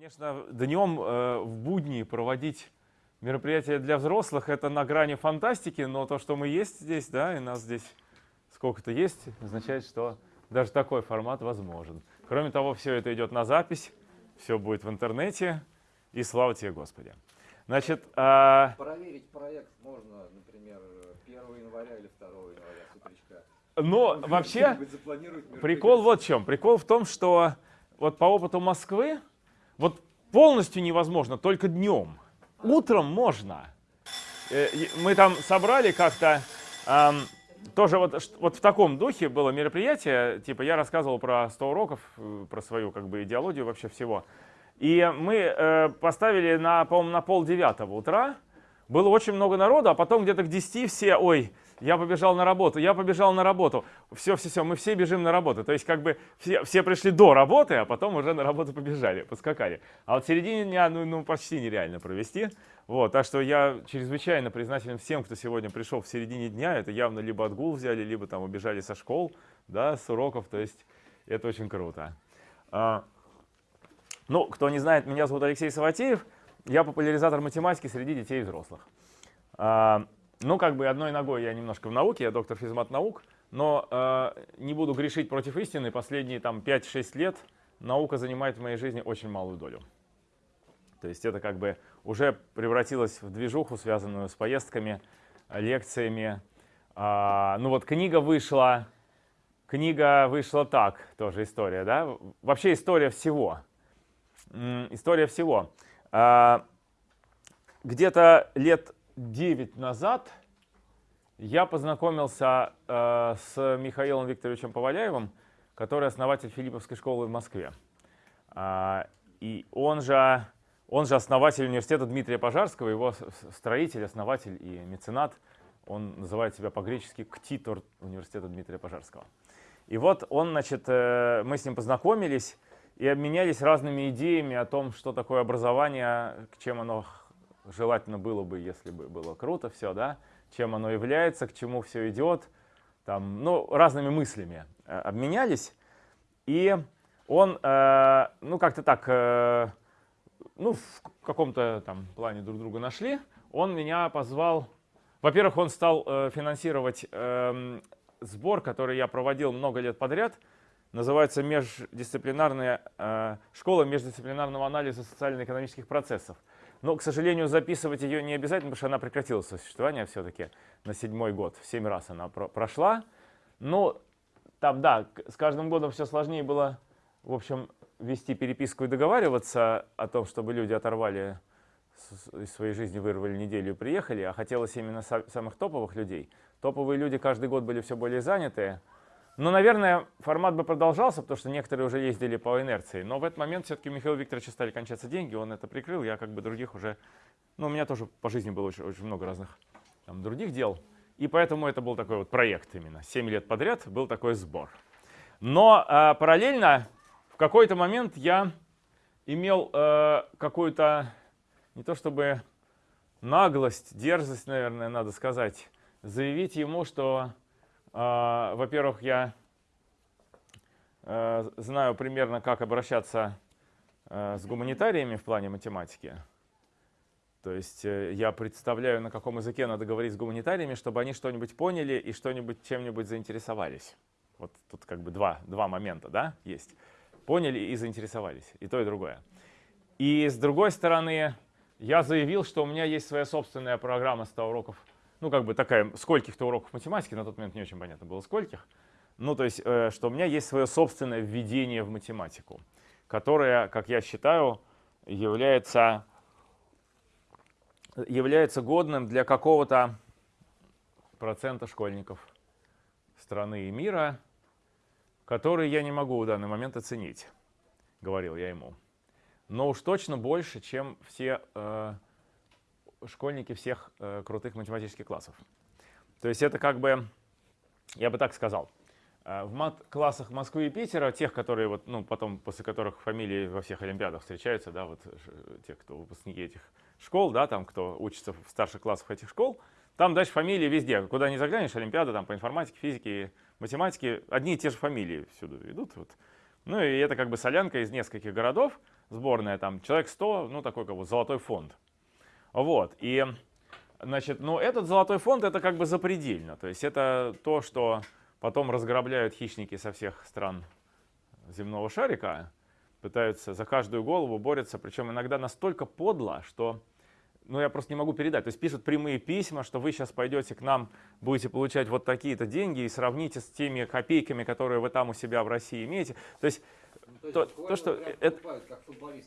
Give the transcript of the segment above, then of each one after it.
Конечно, днем э, в будни проводить мероприятия для взрослых это на грани фантастики, но то, что мы есть здесь, да, и нас здесь сколько-то есть, означает, что даже такой формат возможен. Кроме того, все это идет на запись, все будет в интернете, и слава тебе, Господи. Значит, а... Проверить проект можно, например, 1 января или 2 января с утречка. Но вообще, прикол вот в чем. Прикол в том, что вот по опыту Москвы, вот полностью невозможно, только днем. Утром можно. Э, мы там собрали как-то, тоже вот, вот в таком духе было мероприятие, типа я рассказывал про 100 уроков, э, про свою как бы идеологию вообще всего. И мы э, поставили на, по-моему, на пол девятого утра, было очень много народу, а потом где-то к 10 все, ой, я побежал на работу, я побежал на работу. Все, все, все, мы все бежим на работу. То есть как бы все, все пришли до работы, а потом уже на работу побежали, поскакали. А вот в середине дня ну, ну почти нереально провести. Вот, так что я чрезвычайно признателен всем, кто сегодня пришел в середине дня. Это явно либо отгул взяли, либо там убежали со школ, да, с уроков. То есть это очень круто. А, ну, кто не знает, меня зовут Алексей Саватеев. Я популяризатор математики среди детей и взрослых. А, ну, как бы одной ногой я немножко в науке, я доктор физмат наук, но э, не буду грешить против истины. Последние там 5-6 лет наука занимает в моей жизни очень малую долю. То есть это как бы уже превратилось в движуху, связанную с поездками, лекциями. А, ну вот книга вышла, книга вышла так, тоже история, да? Вообще история всего. История всего. А, Где-то лет 9 назад я познакомился э, с Михаилом Викторовичем Поваляевым, который основатель Филипповской школы в Москве. А, и он же, он же основатель университета Дмитрия Пожарского, его строитель, основатель и меценат. Он называет себя по-гречески «ктитор» университета Дмитрия Пожарского. И вот он, значит, э, мы с ним познакомились и обменялись разными идеями о том, что такое образование, к чем оно желательно было бы, если бы было круто все, да, чем оно является, к чему все идет, там, ну, разными мыслями э, обменялись. И он, э, ну, как-то так, э, ну, в каком-то там плане друг друга нашли. Он меня позвал, во-первых, он стал э, финансировать э, сбор, который я проводил много лет подряд, называется междисциплинарная э, школа междисциплинарного анализа социально-экономических процессов. Но, к сожалению, записывать ее не обязательно, потому что она прекратила существование все-таки на седьмой год. В семь раз она про прошла. Но там, да, с каждым годом все сложнее было, в общем, вести переписку и договариваться о том, чтобы люди оторвали из своей жизни, вырвали неделю и приехали, а хотелось именно самых топовых людей. Топовые люди каждый год были все более занятые. Но, наверное, формат бы продолжался, потому что некоторые уже ездили по инерции. Но в этот момент все-таки у Михаила Викторовича стали кончаться деньги, он это прикрыл, я как бы других уже... Ну, у меня тоже по жизни было очень, очень много разных там, других дел. И поэтому это был такой вот проект именно. Семь лет подряд был такой сбор. Но э, параллельно в какой-то момент я имел э, какую-то, не то чтобы наглость, дерзость, наверное, надо сказать, заявить ему, что во-первых, я э, знаю примерно, как обращаться э, с гуманитариями в плане математики. То есть э, я представляю, на каком языке надо говорить с гуманитариями, чтобы они что-нибудь поняли и что-нибудь чем-нибудь заинтересовались. Вот тут как бы два, два момента да, есть. Поняли и заинтересовались. И то, и другое. И с другой стороны, я заявил, что у меня есть своя собственная программа 100 уроков ну, как бы такая, скольких-то уроков математики, на тот момент не очень понятно было, скольких. Ну, то есть, э, что у меня есть свое собственное введение в математику, которое, как я считаю, является, является годным для какого-то процента школьников страны и мира, которые я не могу в данный момент оценить, говорил я ему. Но уж точно больше, чем все э, школьники всех э, крутых математических классов. То есть это как бы, я бы так сказал, э, в мат-классах Москвы и Питера, тех, которые вот, ну, потом, после которых фамилии во всех олимпиадах встречаются, да, вот те, кто выпускники этих школ, да, там, кто учится в старших классах этих школ, там дальше фамилии везде. Куда не заглянешь, олимпиада там по информатике, физике, математике, одни и те же фамилии всюду идут. Вот. Ну и это как бы солянка из нескольких городов, сборная, там человек 100, ну такой как бы золотой фонд. Вот, и, значит, ну этот золотой фонд это как бы запредельно, то есть это то, что потом разграбляют хищники со всех стран земного шарика, пытаются за каждую голову борются, причем иногда настолько подло, что ну, я просто не могу передать. То есть пишут прямые письма, что вы сейчас пойдете к нам, будете получать вот такие-то деньги и сравните с теми копейками, которые вы там у себя в России имеете. То есть То, то, что это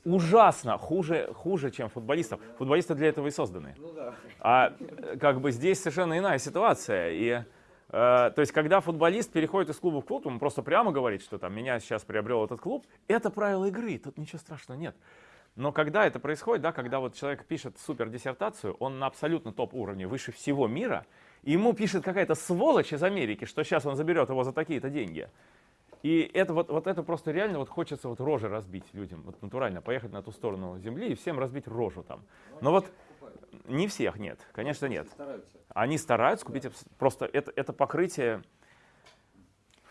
ужасно, хуже, хуже, чем футболистов. Футболисты для этого и созданы. Ну да. А э, как бы здесь совершенно иная ситуация. И, э, то есть, когда футболист переходит из клуба в клуб, он просто прямо говорит, что там меня сейчас приобрел этот клуб, это правило игры, тут ничего страшного нет. Но когда это происходит, да, когда вот человек пишет супер диссертацию, он на абсолютно топ уровне, выше всего мира, и ему пишет какая-то сволочь из Америки, что сейчас он заберет его за такие-то деньги. И это вот, вот это просто реально вот хочется вот рожи разбить людям, вот натурально поехать на ту сторону земли и всем разбить рожу там. Но вот не всех нет, конечно нет. Они стараются купить, просто это, это покрытие.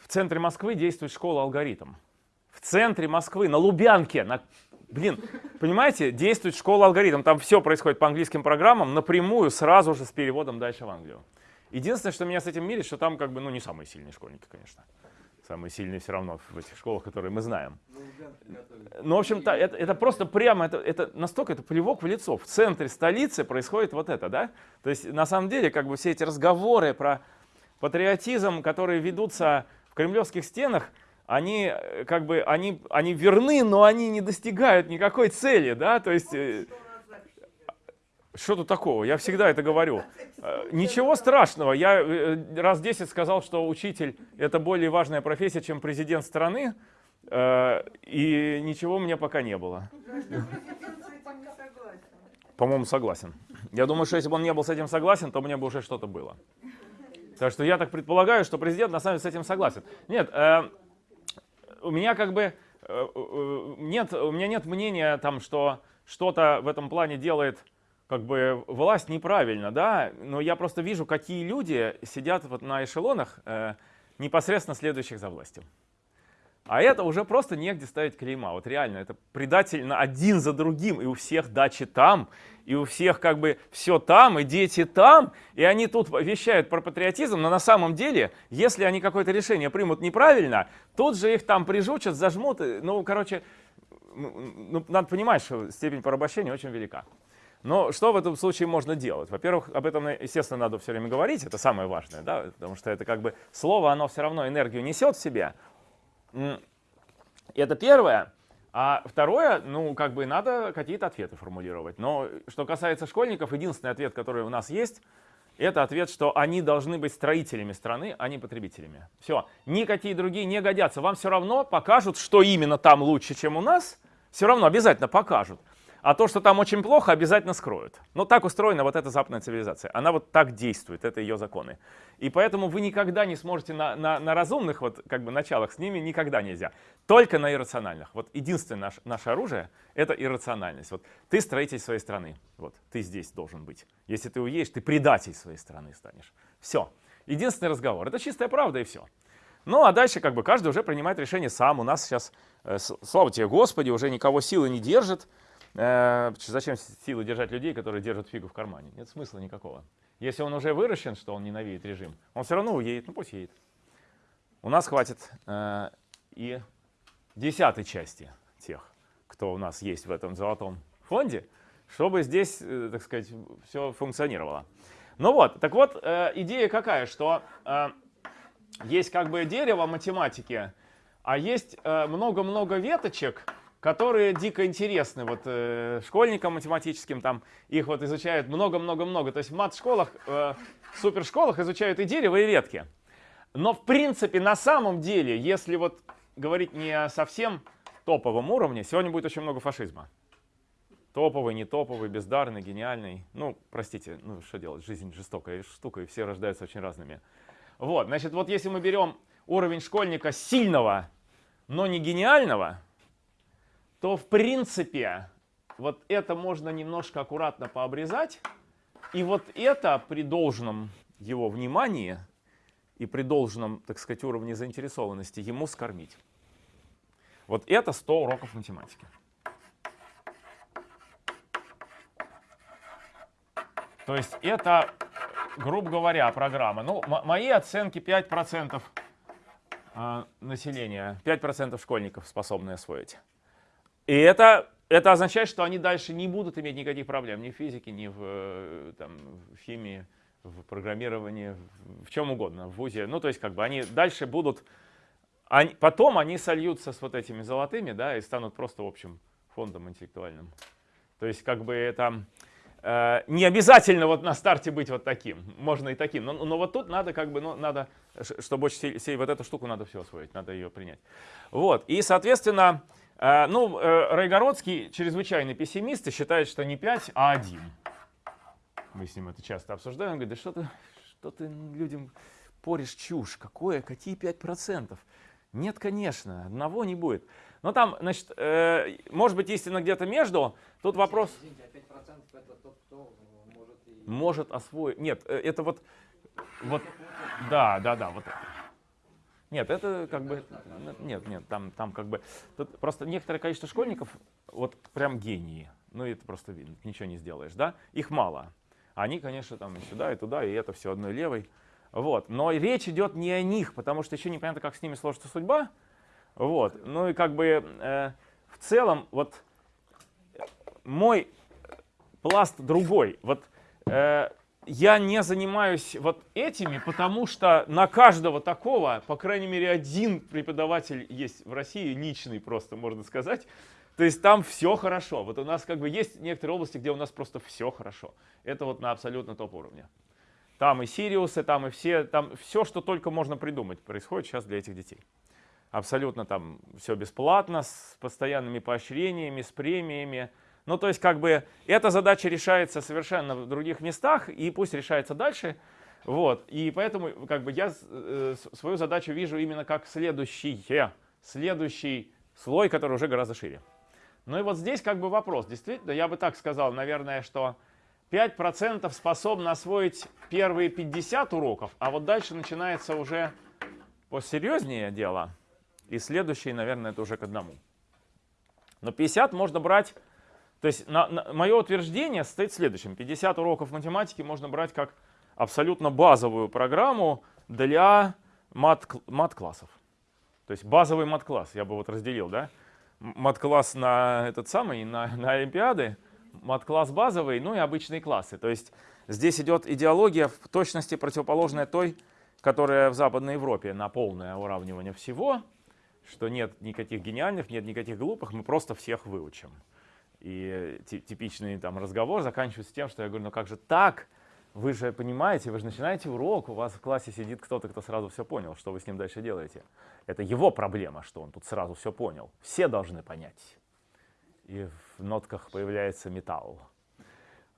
В центре Москвы действует школа алгоритм. В центре Москвы, на Лубянке, на, блин, понимаете, действует школа алгоритм. Там все происходит по английским программам, напрямую, сразу же с переводом дальше в Англию. Единственное, что меня с этим мирит, что там как бы, ну, не самые сильные школьники, конечно. Самые сильные все равно в этих школах, которые мы знаем. Ну, готовит. Ну, в общем-то, это, это просто прямо, это, это настолько это плевок в лицо. В центре столицы происходит вот это, да? То есть, на самом деле, как бы все эти разговоры про патриотизм, которые ведутся в кремлевских стенах, они э, как бы, они, они верны, но они не достигают никакой цели, да? То есть, э, что тут такого? Я всегда это говорю. Э, Ничего страшного. Я э, раз 10 сказал, что учитель — это более важная профессия, чем президент страны. Э, И ничего у меня пока не было. По-моему, согласен. Я думаю, что если бы он не был с этим согласен, то мне бы уже что-то было. Так что я так предполагаю, что президент на самом деле с этим согласен. Нет, у меня как бы нет, у меня нет мнения там, что что-то в этом плане делает как бы власть неправильно, да, но я просто вижу, какие люди сидят вот на эшелонах, э, непосредственно следующих за властью. А это уже просто негде ставить клейма. Вот реально, это предательно один за другим. И у всех дачи там, и у всех как бы все там, и дети там. И они тут вещают про патриотизм, но на самом деле, если они какое-то решение примут неправильно, тут же их там прижучат, зажмут. Ну, короче, ну, надо понимать, что степень порабощения очень велика. Но что в этом случае можно делать? Во-первых, об этом, естественно, надо все время говорить, это самое важное, да, потому что это как бы слово, оно все равно энергию несет в себе. Это первое. А второе, ну, как бы надо какие-то ответы формулировать. Но что касается школьников, единственный ответ, который у нас есть, это ответ, что они должны быть строителями страны, а не потребителями. Все, никакие другие не годятся. Вам все равно покажут, что именно там лучше, чем у нас. Все равно обязательно покажут. А то, что там очень плохо, обязательно скроют. Ну, так устроена вот эта западная цивилизация. Она вот так действует, это ее законы. И поэтому вы никогда не сможете на, на, на разумных вот, как бы, началах с ними никогда нельзя. Только на иррациональных. Вот единственное наш, наше оружие — это иррациональность. Вот ты строитель своей страны. Вот ты здесь должен быть. Если ты уедешь, ты предатель своей страны станешь. Все. Единственный разговор. Это чистая правда и все. Ну, а дальше как бы каждый уже принимает решение сам. У нас сейчас, э, слава тебе, Господи, уже никого силы не держит. Э, Зачем силы держать людей, которые держат фигу в кармане? Нет смысла никакого. Если он уже выращен, что он ненавидит режим, он все равно уедет, ну пусть едет. У нас хватит э, и десятой части тех, кто у нас есть в этом золотом фонде, чтобы здесь, э, так сказать, все функционировало. Ну вот, так вот, э, идея какая, что э, есть как бы дерево математики, а есть э, много-много веточек, которые дико интересны вот э, школьникам математическим, там их вот изучают много-много-много. То есть в мат-школах, э, супершколах изучают и дерево, и ветки. Но в принципе на самом деле, если вот говорить не о совсем топовом уровне, сегодня будет очень много фашизма. Топовый, не топовый, бездарный, гениальный. Ну, простите, ну что делать, жизнь жестокая штука, и все рождаются очень разными. Вот, значит, вот если мы берем уровень школьника сильного, но не гениального, то в принципе вот это можно немножко аккуратно пообрезать. И вот это при должном его внимании и при должном, так сказать, уровне заинтересованности ему скормить. Вот это 100 уроков математики. То есть это, грубо говоря, программа. Ну, мои оценки 5% а, населения, 5% школьников способны освоить. И это, это означает, что они дальше не будут иметь никаких проблем ни в физике, ни в, э, там, в химии, в программировании, в чем угодно, в ВУЗе. Ну, то есть как бы они дальше будут, они, потом они сольются с вот этими золотыми, да, и станут просто общим фондом интеллектуальным. То есть как бы это э, не обязательно вот на старте быть вот таким, можно и таким, но, но вот тут надо как бы, ну, надо, чтобы очень сильно, вот эту штуку надо все освоить, надо ее принять. Вот, и соответственно, ну, э, Райгородский чрезвычайный пессимист и считает, что не 5, а 1. Мы с ним это часто обсуждаем. Он говорит, да что ты, что ты людям поришь чушь? Какое? Какие 5%? Нет, конечно, одного не будет. Но там, значит, э, может быть истина где-то между. Тут вопрос... Извините, а 5% это тот, кто может и... Может освоить... Нет, э, это вот... вот да, да, да, вот это. Нет, это как бы... Нет, нет, там, там как бы... Тут просто некоторое количество школьников, вот прям гении. Ну, это просто видно, ничего не сделаешь, да? Их мало. Они, конечно, там и сюда, и туда, и это все одной левой. Вот. Но речь идет не о них, потому что еще непонятно, как с ними сложится судьба. Вот. Ну и как бы э, в целом вот мой пласт другой. Вот э, я не занимаюсь вот этими, потому что на каждого такого, по крайней мере, один преподаватель есть в России, личный просто, можно сказать, то есть там все хорошо. Вот у нас как бы есть некоторые области, где у нас просто все хорошо. Это вот на абсолютно топ уровне. Там и Сириусы, там и все, там все, что только можно придумать, происходит сейчас для этих детей. Абсолютно там все бесплатно, с постоянными поощрениями, с премиями. Ну, то есть, как бы, эта задача решается совершенно в других местах, и пусть решается дальше. Вот, и поэтому, как бы, я э, свою задачу вижу именно как следующее, следующий слой, который уже гораздо шире. Ну и вот здесь как бы вопрос. Действительно, я бы так сказал, наверное, что 5% способны освоить первые 50 уроков, а вот дальше начинается уже посерьезнее дело. И следующий, наверное, это уже к одному. Но 50 можно брать, то есть на, на, мое утверждение состоит в следующем. 50 уроков математики можно брать как абсолютно базовую программу для мат-классов. То есть базовый мат-класс, я бы вот разделил, да? мат-класс на этот самый, на, на Олимпиады, мат-класс базовый, ну и обычные классы. То есть здесь идет идеология в точности противоположная той, которая в Западной Европе на полное уравнивание всего, что нет никаких гениальных, нет никаких глупых, мы просто всех выучим. И типичный там разговор заканчивается тем, что я говорю, ну как же так? Вы же понимаете, вы же начинаете урок, у вас в классе сидит кто-то, кто сразу все понял, что вы с ним дальше делаете. Это его проблема, что он тут сразу все понял. Все должны понять. И в нотках появляется металл.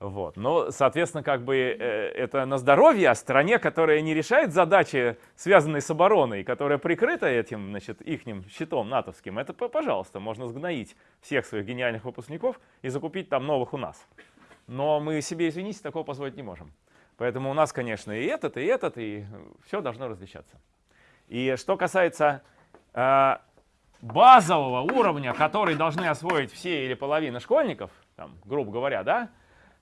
Вот. Но, соответственно, как бы э, это на здоровье, а стране, которая не решает задачи, связанные с обороной, которая прикрыта этим, значит, ихним щитом натовским, это, пожалуйста, можно сгноить всех своих гениальных выпускников и закупить там новых у нас. Но мы себе, извините, такого позволить не можем. Поэтому у нас, конечно, и этот, и этот, и все должно различаться. И что касается э, базового уровня, который должны освоить все или половина школьников, там, грубо говоря, да,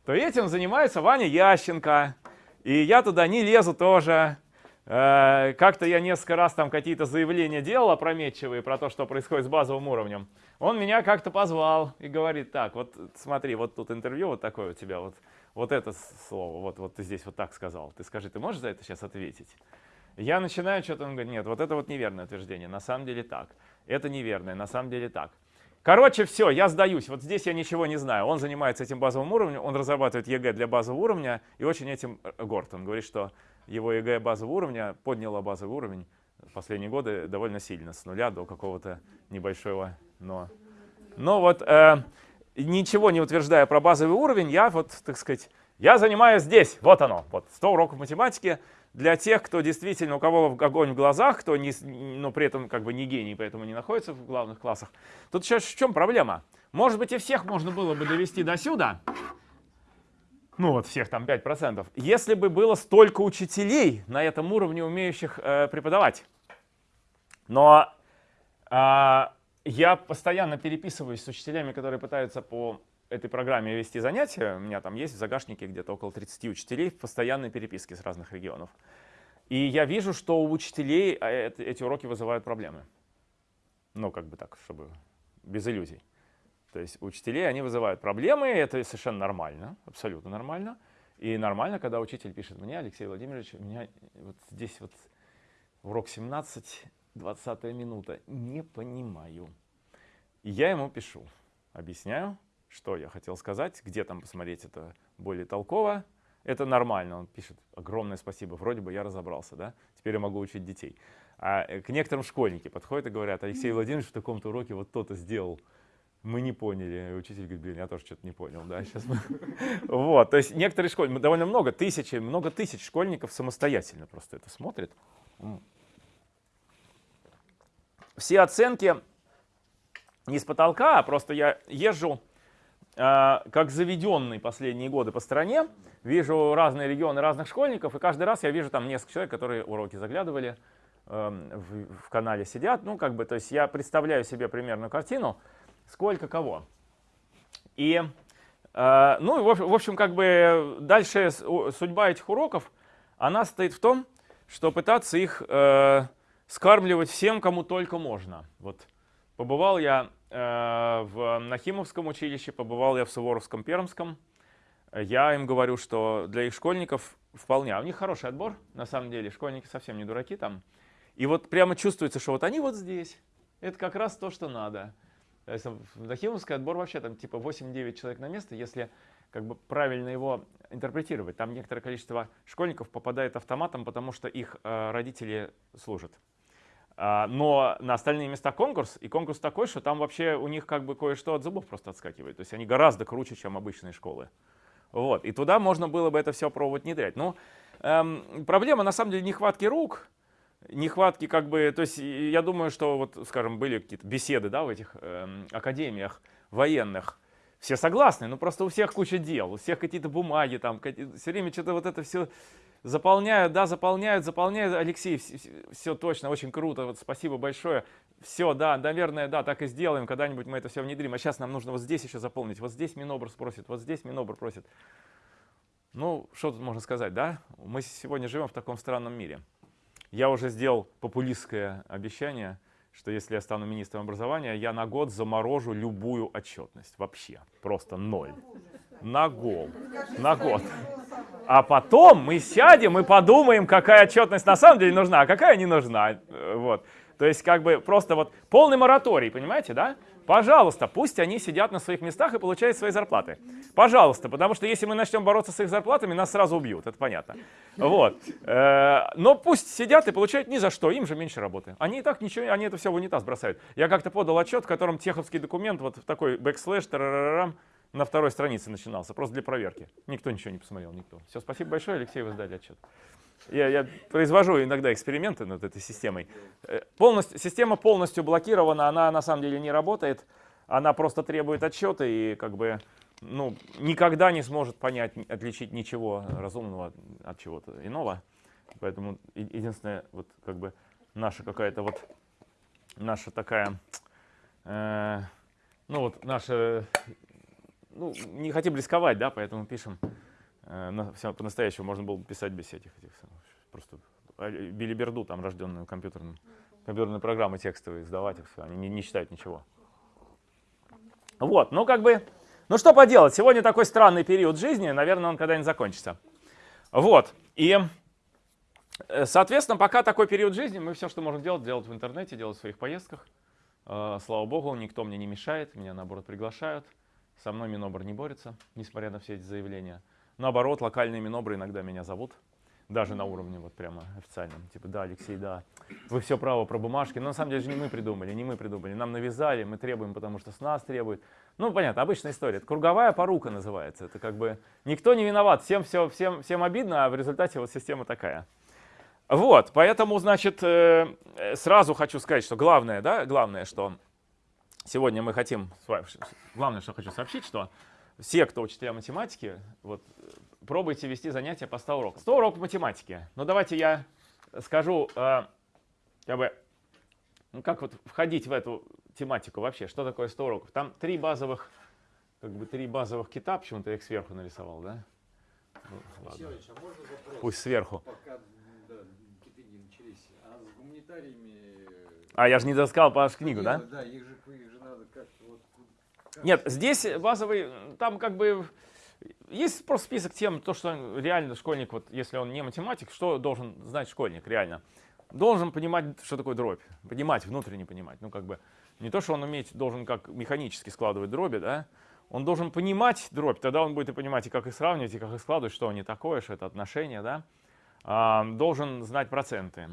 то этим занимается Ваня Ященко. И я туда не лезу тоже. Э, Как-то я несколько раз там какие-то заявления делал опрометчивые про то, что происходит с базовым уровнем. Он меня как-то позвал и говорит, так, вот смотри, вот тут интервью вот такое у тебя, вот, вот это слово, вот, вот ты здесь вот так сказал. Ты скажи, ты можешь за это сейчас ответить? Я начинаю что-то, он говорит, нет, вот это вот неверное утверждение, на самом деле так. Это неверное, на самом деле так. Короче, все, я сдаюсь. Вот здесь я ничего не знаю. Он занимается этим базовым уровнем, он разрабатывает ЕГЭ для базового уровня, и очень этим э, горд. Он говорит, что его ЕГЭ базового уровня подняло базовый уровень в последние годы довольно сильно, с нуля до какого-то небольшого но. Но вот э, ничего не утверждая про базовый уровень, я вот, так сказать, я занимаюсь здесь, вот оно, вот 100 уроков математики, для тех, кто действительно, у кого огонь в глазах, кто не, но при этом как бы не гений, поэтому не находится в главных классах. Тут сейчас в чем проблема? Может быть и всех можно было бы довести до сюда, ну вот всех там 5%, если бы было столько учителей на этом уровне, умеющих э, преподавать. Но э, я постоянно переписываюсь с учителями, которые пытаются по этой программе вести занятия, у меня там есть в загашнике где-то около 30 учителей в постоянной переписке с разных регионов. И я вижу, что у учителей а, эти уроки вызывают проблемы. Ну, как бы так, чтобы без иллюзий. То есть у учителей они вызывают проблемы, и это совершенно нормально, абсолютно нормально. И нормально, когда учитель пишет мне, Алексей Владимирович, у меня вот здесь вот урок 17, 20 минута, не понимаю. И я ему пишу, объясняю, что я хотел сказать, где там посмотреть это более толково. Это нормально, он пишет, огромное спасибо, вроде бы я разобрался, да, теперь я могу учить детей. А э, к некоторым школьники подходят и говорят, Алексей Владимирович в таком-то уроке вот то-то сделал, мы не поняли. И учитель говорит, блин, я тоже что-то не понял, да, сейчас мы... Вот, то есть некоторые школьники, довольно много, тысячи, много тысяч школьников самостоятельно просто это смотрят. Все оценки не с потолка, а просто я езжу как заведенный последние годы по стране, вижу разные регионы разных школьников, и каждый раз я вижу там несколько человек, которые уроки заглядывали, э, в, в канале сидят, ну как бы, то есть я представляю себе примерную картину, сколько кого. И, э, ну и в общем, как бы дальше судьба этих уроков, она стоит в том, что пытаться их э, скармливать всем, кому только можно. Вот Побывал я в Нахимовском училище, побывал я в Суворовском Пермском. Я им говорю, что для их школьников вполне, а у них хороший отбор, на самом деле, школьники совсем не дураки там. И вот прямо чувствуется, что вот они вот здесь, это как раз то, что надо. Нахимовский отбор вообще там типа 8-9 человек на место, если как бы правильно его интерпретировать. Там некоторое количество школьников попадает автоматом, потому что их э, родители служат. А, но на остальные места конкурс, и конкурс такой, что там вообще у них как бы кое-что от зубов просто отскакивает. То есть они гораздо круче, чем обычные школы. Вот. И туда можно было бы это все пробовать внедрять. Но эм, проблема на самом деле нехватки рук, нехватки как бы, то есть я думаю, что вот, скажем, были какие-то беседы да, в этих эм, академиях военных, все согласны, но просто у всех куча дел, у всех какие-то бумаги, там, все время что-то вот это все Заполняют, да, заполняют, заполняют. Алексей, все, все точно, очень круто, вот спасибо большое. Все, да, наверное, да, так и сделаем, когда-нибудь мы это все внедрим. А сейчас нам нужно вот здесь еще заполнить, вот здесь Минобр просит, вот здесь Минобр просит. Ну, что тут можно сказать, да? Мы сегодня живем в таком странном мире. Я уже сделал популистское обещание, что если я стану министром образования, я на год заморожу любую отчетность. Вообще. Просто ноль. На год. На год. А потом мы сядем и подумаем, какая отчетность на самом деле нужна, а какая не нужна. Вот. То есть как бы просто вот полный мораторий, понимаете, да? Пожалуйста, пусть они сидят на своих местах и получают свои зарплаты. Пожалуйста, потому что если мы начнем бороться с их зарплатами, нас сразу убьют, это понятно. Вот. Э, но пусть сидят и получают ни за что, им же меньше работы. Они и так ничего, они это все в унитаз бросают. Я как-то подал отчет, в котором TeX овский документ, вот такой backslash, тарарарам, на второй странице начинался, просто для проверки. Никто ничего не посмотрел, никто. Все, спасибо большое, Алексей, вы сдали отчет. Я, я произвожу иногда эксперименты над этой системой. Э, полностью, система полностью блокирована, она на самом деле не работает. Она просто требует отчета и как бы ну, никогда не сможет понять, отличить ничего разумного от чего-то иного. Поэтому единственное, вот как бы наша какая-то вот, наша такая, э, ну вот наша ну, не хотим рисковать, да, поэтому пишем. Э, по-настоящему можно было бы писать без этих, этих просто а, билиберду, там, рожденную компьютерным, компьютерные программы текстовые, сдавать их все, они не, не считают ничего. Вот, ну как бы, ну что поделать, сегодня такой странный период жизни, наверное, он когда-нибудь закончится. Вот, и, э, соответственно, пока такой период жизни, мы все, что можем делать, делать в интернете, делать в своих поездках. Э, слава богу, никто мне не мешает, меня наоборот приглашают. Со мной Минобр не борется, несмотря на все эти заявления. Наоборот, локальные Минобры иногда меня зовут, даже на уровне вот прямо официальном. Типа, да, Алексей, да, вы все право про бумажки. Но на самом деле же не мы придумали, не мы придумали. Нам навязали, мы требуем, потому что с нас требуют. Ну, понятно, обычная история. Это круговая порука называется. Это как бы никто не виноват, всем, все, всем, всем обидно, а в результате вот система такая. Вот, поэтому, значит, э, сразу хочу сказать, что главное, да, главное, что Сегодня мы хотим, главное, что хочу сообщить, что все, кто учителя математики, вот, пробуйте вести занятия по 100 уроков. 100 уроков математики. Ну давайте я скажу, э, как бы, ну как вот входить в эту тематику вообще, что такое 100 уроков. Там три базовых как бы три базовых кита, почему-то я их сверху нарисовал, да? Ну, ладно. А можно вопрос? Пусть сверху. Пока да, киты не начались. А с гуманитариями... А, я же не доскал вашу книгу, да? делать? Да, их же, их же надо как-то вот... как- Нет, здесь базовый, там как бы есть просто список тем, то, что реально школьник, вот если он не математик, что должен знать школьник реально? Должен понимать, что такое дробь, понимать, внутренне понимать. Ну, как бы не то, что он уметь должен как механически складывать дроби, да, он должен понимать дробь, тогда он будет и понимать, и как их сравнивать, и как их складывать, что они такое, что это отношение, да. А, должен знать проценты.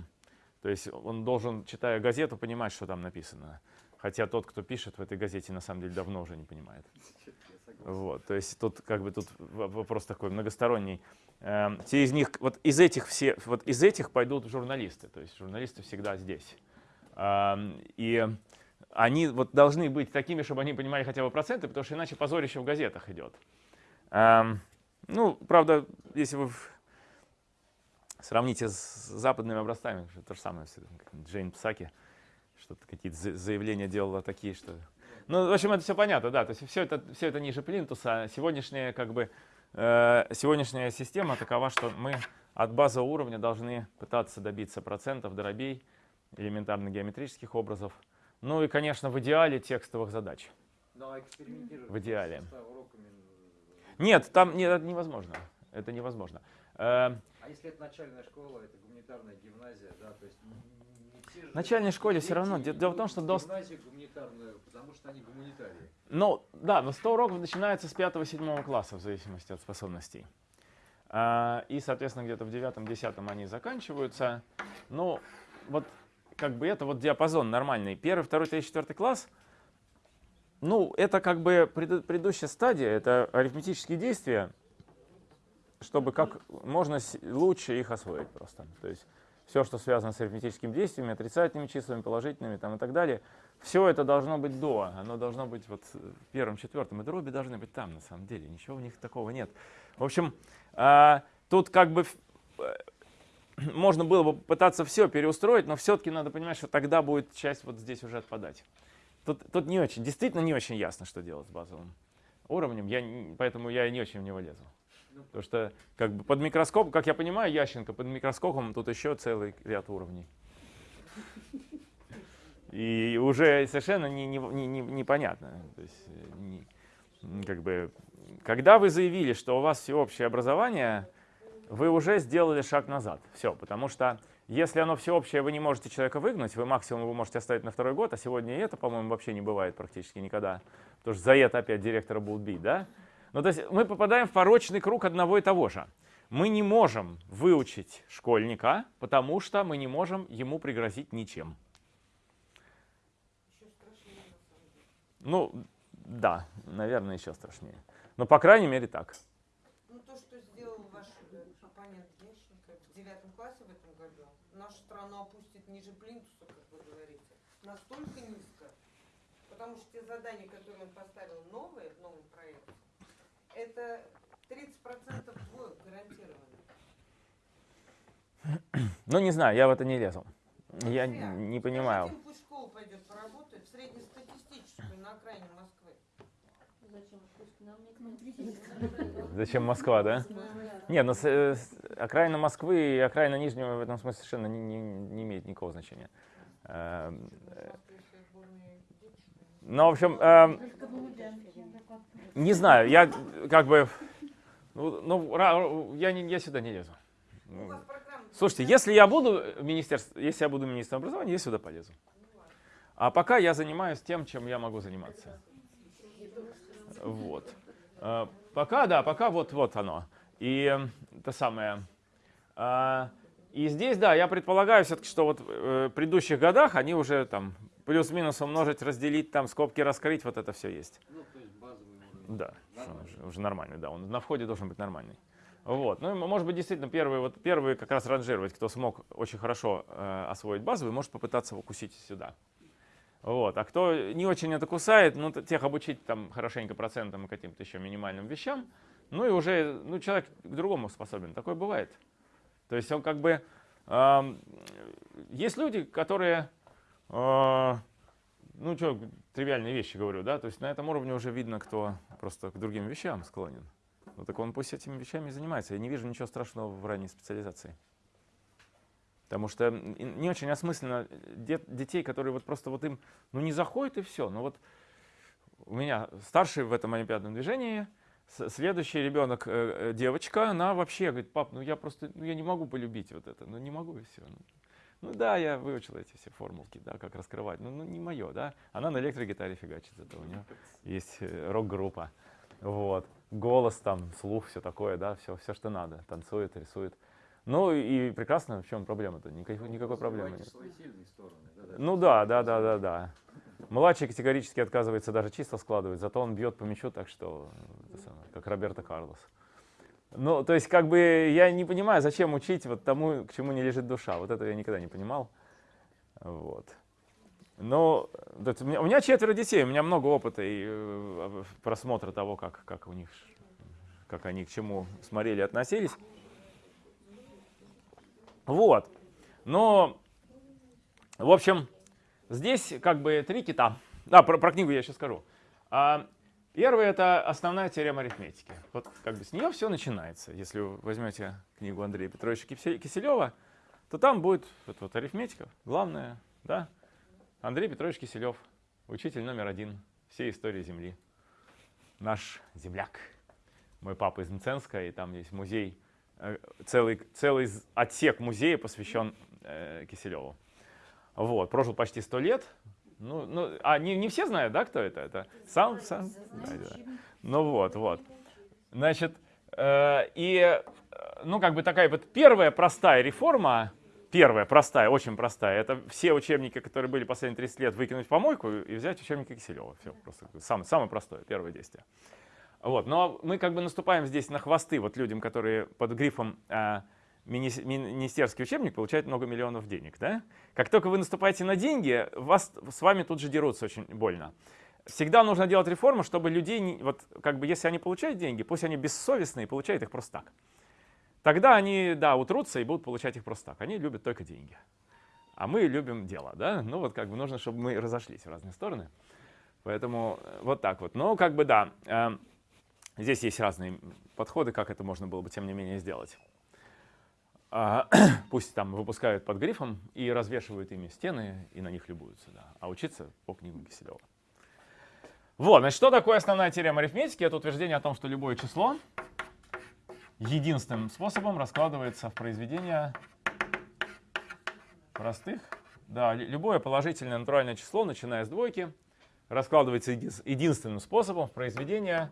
То есть он должен, читая газету, понимать, что там написано. Хотя тот, кто пишет в этой газете, на самом деле давно уже не понимает. Вот, то есть тут как бы тут вопрос такой многосторонний. Эм, Те из них, вот из этих все, вот из этих пойдут журналисты, то есть журналисты всегда здесь. Ам, И они вот должны быть такими, чтобы они понимали хотя бы проценты, потому что иначе позорище в газетах идет. Ам, Ну, правда, если вы сравните с западными образцами, то же самое, Джейн Псаки, что-то какие-то за- заявления делала такие, что ну, в общем, это все понятно, да. То есть все это, все это ниже плинтуса. Сегодняшняя, как бы, э, сегодняшняя система такова, что мы от базового уровня должны пытаться добиться процентов, дробей, элементарно-геометрических образов. Ну и, конечно, в идеале текстовых задач. Ну, а экспериментировать В идеале. уроками, Нет, там нет, это невозможно. Это невозможно. Э, А если это начальная школа, это гуманитарная гимназия, да, то есть В начальной школе всё равно. Де- дело в том, что до- потому что они гуманитарии. Ну, да, но 100 уроков начинается с 5-7 класса, в зависимости от способностей. А, И, соответственно, где-то в 9-10 они заканчиваются. Ну, вот как бы это вот диапазон нормальный. Первый, второй, третий, четвертый класс, ну, это как бы предыдущая стадия, это арифметические действия, чтобы как можно лучше их освоить просто. То есть все, что связано с арифметическими действиями, отрицательными числами, положительными там, и так далее, все это должно быть до, оно должно быть вот в первом, четвертом, и дроби должны быть там, на самом деле, ничего у них такого нет. В общем, а, тут как бы э, можно было бы пытаться все переустроить, но все-таки надо понимать, что тогда будет часть вот здесь уже отпадать. Тут, тут не очень, действительно не очень ясно, что делать с базовым уровнем, я, поэтому я и не очень в него лезу. Ну, Потому что как бы под микроскопом, как я понимаю, Ященко, под микроскопом тут еще целый ряд уровней. И уже совершенно не, не- не- не- непонятно. То есть, э, как бы, когда вы заявили, что у вас всеобщее образование, вы уже сделали шаг назад. Все, потому что если оно всеобщее, вы не можете человека выгнать, вы максимум его можете оставить на второй год, а сегодня это, по-моему, вообще не бывает практически никогда. Потому что за это опять директора будут бить, да? Ну, то есть мы попадаем в порочный круг одного и того же. Мы не можем выучить школьника, потому что мы не можем ему пригрозить ничем. Ну, да, наверное, еще страшнее. Но, по крайней мере, так. Ну, то, что сделал ваш э, оппонент Ященко в девятом классе в этом году, нашу страну опустит ниже плинтуса, как вы говорите, настолько низко, потому что те задания, которые он поставил новые в новом проекте, это 30% двоек гарантированно. Ну, не знаю, я в это не лезу. Я Зря. не понимаю. Скажите им, пусть школа пойдет поработает в среднестатистическую на окраине Москвы. Зачем? Пусть нам никто не Зачем Москва, да? Не, ну с- э, с- окраина Москвы и окраина Нижнего в этом смысле совершенно не, не- не имеет никакого значения. Эм, э, Ну, в общем, не знаю, я как бы, ну, ну, я, не, я сюда не лезу. Слушайте, если я буду министерств, если я буду министром образования, я сюда полезу. А пока я занимаюсь тем, чем я могу заниматься. Вот. Э, Пока, да, пока вот, вот оно. И э, это самое. а, И здесь, да, я предполагаю все-таки, что вот э, в предыдущих годах они уже там плюс-минус умножить, разделить, там скобки раскрыть, вот это все есть. Ну, то есть базовый уровень. Да, уже, уже нормальный, да, он на входе должен быть нормальный. Вот. Ну, может быть, действительно, первые, вот, первые как раз ранжировать, кто смог очень хорошо э, освоить базовый, может попытаться укусить сюда. Вот. А кто не очень это кусает, ну, тех обучить там хорошенько процентам и каким-то еще минимальным вещам, ну и уже ну, человек к другому способен. Такое бывает. То есть он как бы... эм, есть люди, которые э, ну что, тривиальные вещи говорю, да, то есть на этом уровне уже видно, кто просто к другим вещам склонен. Ну так он пусть этими вещами занимается. Я не вижу ничего страшного в ранней специализации. Потому что не очень осмысленно дет, детей, которые вот просто вот им, ну не заходит и все. Ну вот у меня старший в этом олимпиадном движении, следующий ребенок, э, э, девочка, она вообще говорит, пап, ну я просто, ну я не могу полюбить вот это, ну не могу и все. Ну да, я выучил эти все формулки, да, как раскрывать. Ну, ну не мое, да. Она на электрогитаре фигачит, это у нее есть э, рок-группа. Вот. Голос там, слух, все такое, да, все, все, что надо. Танцует, рисует. Ну и прекрасно, в чем проблема-то? Никакой, никакой проблемы нет. Ну да, да, да, да, да. Младший категорически отказывается даже чисто складывать, зато он бьет по мячу так, что, как Роберто Карлос. Ну, то есть, как бы, я не понимаю, зачем учить вот тому, к чему не лежит душа. Вот этого я никогда не понимал. Вот. Но у меня, у меня четверо детей, у меня много опыта и э, просмотра того, как, как у них, как они к чему смотрели, относились. Вот. Но, в общем, здесь как бы три кита. Да, про, про книгу я сейчас скажу. Первый — это основная теорема арифметики. Вот как бы с нее все начинается. Если вы возьмете книгу Андрея Петровича Киселева, то там будет вот, вот арифметика, главная, да? Андрей Петрович Киселев, учитель номер один всей истории Земли. Наш земляк. Мой папа из Мценска, и там есть музей, э, целый, целый отсек музея посвящен э, Киселеву. Вот, прожил почти сто лет, ну, ну, а не, не все знают, да, кто это? Это сам, сам. Да, да. Ну вот, вот. Значит, э, и, э, ну, как бы такая вот первая простая реформа, первая простая, очень простая, это все учебники, которые были последние 30 лет, выкинуть в помойку и взять учебники Киселева. Все, просто самое, самое простое, первое действие. Вот, но мы как бы наступаем здесь на хвосты вот людям, которые под грифом э, министерский учебник получает много миллионов денег. Да? Как только вы наступаете на деньги, вас, с вами тут же дерутся очень больно. Всегда нужно делать реформу, чтобы людей, вот как бы если они получают деньги, пусть они бессовестные, получают их просто так. Тогда они, да, утрутся и будут получать их просто так. Они любят только деньги. А мы любим дело, да? Ну вот как бы нужно, чтобы мы разошлись в разные стороны. Поэтому э, вот так вот. Но как бы да, э, здесь есть разные подходы, как это можно было бы тем не менее сделать. А, пусть там выпускают под грифом и развешивают ими стены и на них любуются. Да. А учиться по книгам Киселева. Вот, значит, что такое основная теорема арифметики? Это утверждение о том, что любое число единственным способом раскладывается в произведение простых. Да, любое положительное натуральное число, начиная с двойки, раскладывается единственным способом в произведение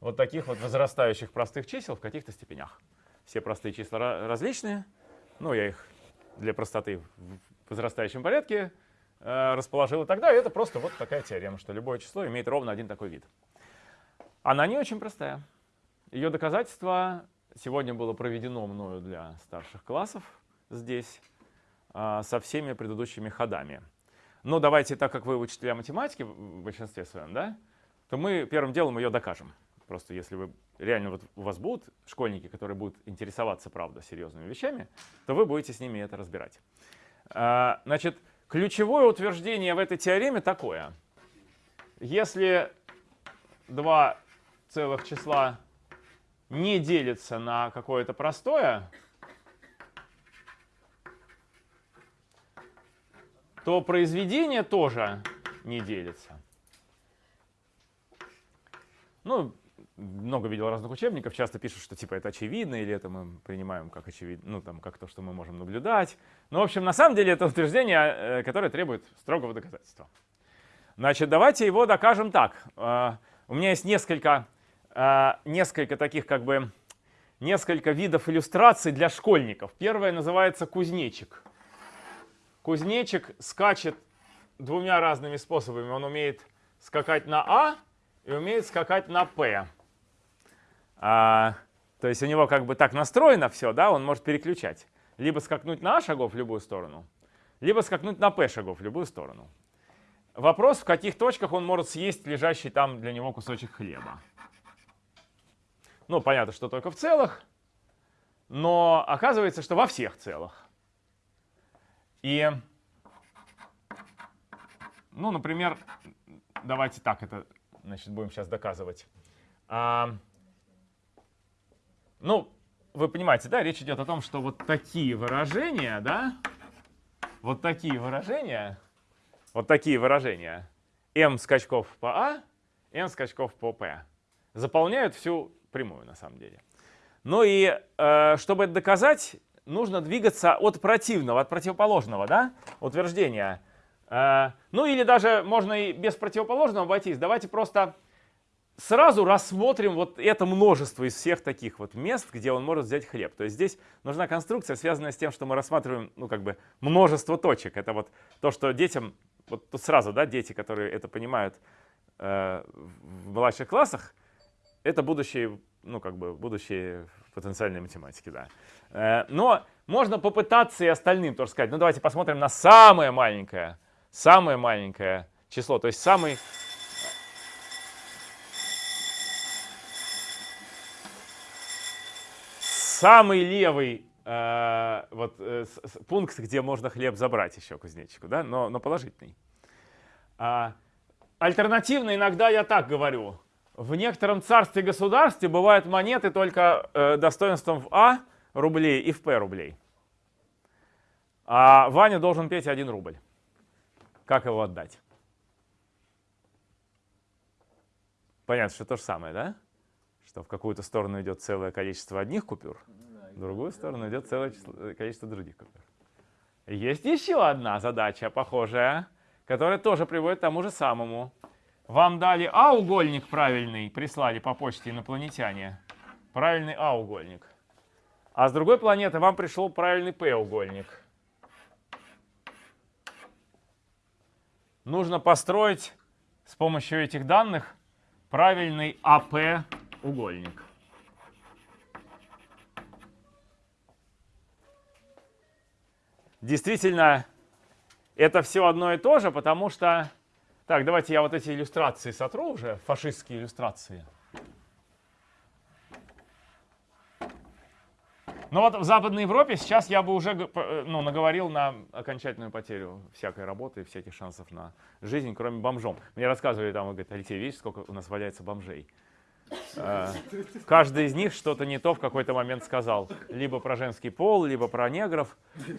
вот таких вот возрастающих простых чисел в каких-то степенях. Все простые числа различные. Ну, я их для простоты в возрастающем порядке э, расположил и тогда. И это просто вот такая теорема, что любое число имеет ровно один такой вид. Она не очень простая. Ее доказательство сегодня было проведено мною для старших классов здесь э, со всеми предыдущими ходами. Но давайте, так как вы учителя математики в большинстве своем, да, то мы первым делом ее докажем. Просто если вы реально вот у вас будут школьники, которые будут интересоваться, правда, серьезными вещами, то вы будете с ними это разбирать. А, значит, ключевое утверждение в этой теореме такое. Если два целых числа не делятся на какое-то простое, то произведение тоже не делится. Ну, много видел разных учебников, часто пишут, что типа это очевидно, или это мы принимаем как очевидно, ну там как то, что мы можем наблюдать. Но, ну, в общем, на самом деле это утверждение, э, которое требует строгого доказательства. Значит, давайте его докажем так. Э, у меня есть несколько, э, несколько таких как бы, несколько видов иллюстраций для школьников. Первое называется кузнечик. Кузнечик скачет двумя разными способами. Он умеет скакать на А и умеет скакать на П. А, то есть у него как бы так настроено все, да, он может переключать. Либо скакнуть на А шагов в любую сторону, либо скакнуть на П шагов в любую сторону. Вопрос, в каких точках он может съесть лежащий там для него кусочек хлеба. Ну, понятно, что только в целых, но оказывается, что во всех целых. И ну, например, давайте так это, значит, будем сейчас доказывать. Ну, вы понимаете, да, речь идет о том, что вот такие выражения, да, вот такие выражения, вот такие выражения, m скачков по А, n скачков по P, заполняют всю прямую на самом деле. Ну и э, чтобы это доказать, нужно двигаться от противного, от противоположного да, утверждения. Э, ну или даже можно и без противоположного обойтись. Давайте просто сразу рассмотрим вот это множество из всех таких вот мест, где он может взять хлеб. То есть здесь нужна конструкция, связанная с тем, что мы рассматриваем ну, как бы множество точек. Это вот то, что детям, вот тут сразу, да, дети, которые это понимают э, в младших классах, это будущие, ну как бы будущие потенциальные математики, да. Э, но можно попытаться и остальным тоже сказать, ну давайте посмотрим на самое маленькое, самое маленькое число, то есть самый самый левый э, вот, э, пункт, где можно хлеб забрать еще кузнечику, да, но, но положительный. А, альтернативно иногда я так говорю. В некотором царстве-государстве бывают монеты только э, достоинством в А рублей и в П рублей. А Ваня должен петь один рубль. Как его отдать? Понятно, что то же самое, да? Что в какую-то сторону идет целое количество одних купюр, в другую сторону идет целое э, количество других купюр. Есть еще одна задача похожая, которая тоже приводит к тому же самому. Вам дали А-угольник правильный, прислали по почте инопланетяне. Правильный А-угольник. А с другой планеты вам пришел правильный П-угольник. Нужно построить с помощью этих данных правильный АП угольник. Действительно, это все одно и то же, потому что... Так, давайте я вот эти иллюстрации сотру уже, фашистские иллюстрации. Но вот в Западной Европе сейчас я бы уже э, ну, наговорил на окончательную потерю всякой работы и всяких шансов на жизнь, кроме бомжом. Мне рассказывали там, говорит, Алексей, видишь, сколько у нас валяется бомжей. Э, каждый из них что-то не то в какой-то момент сказал. Либо про женский пол, либо про негров,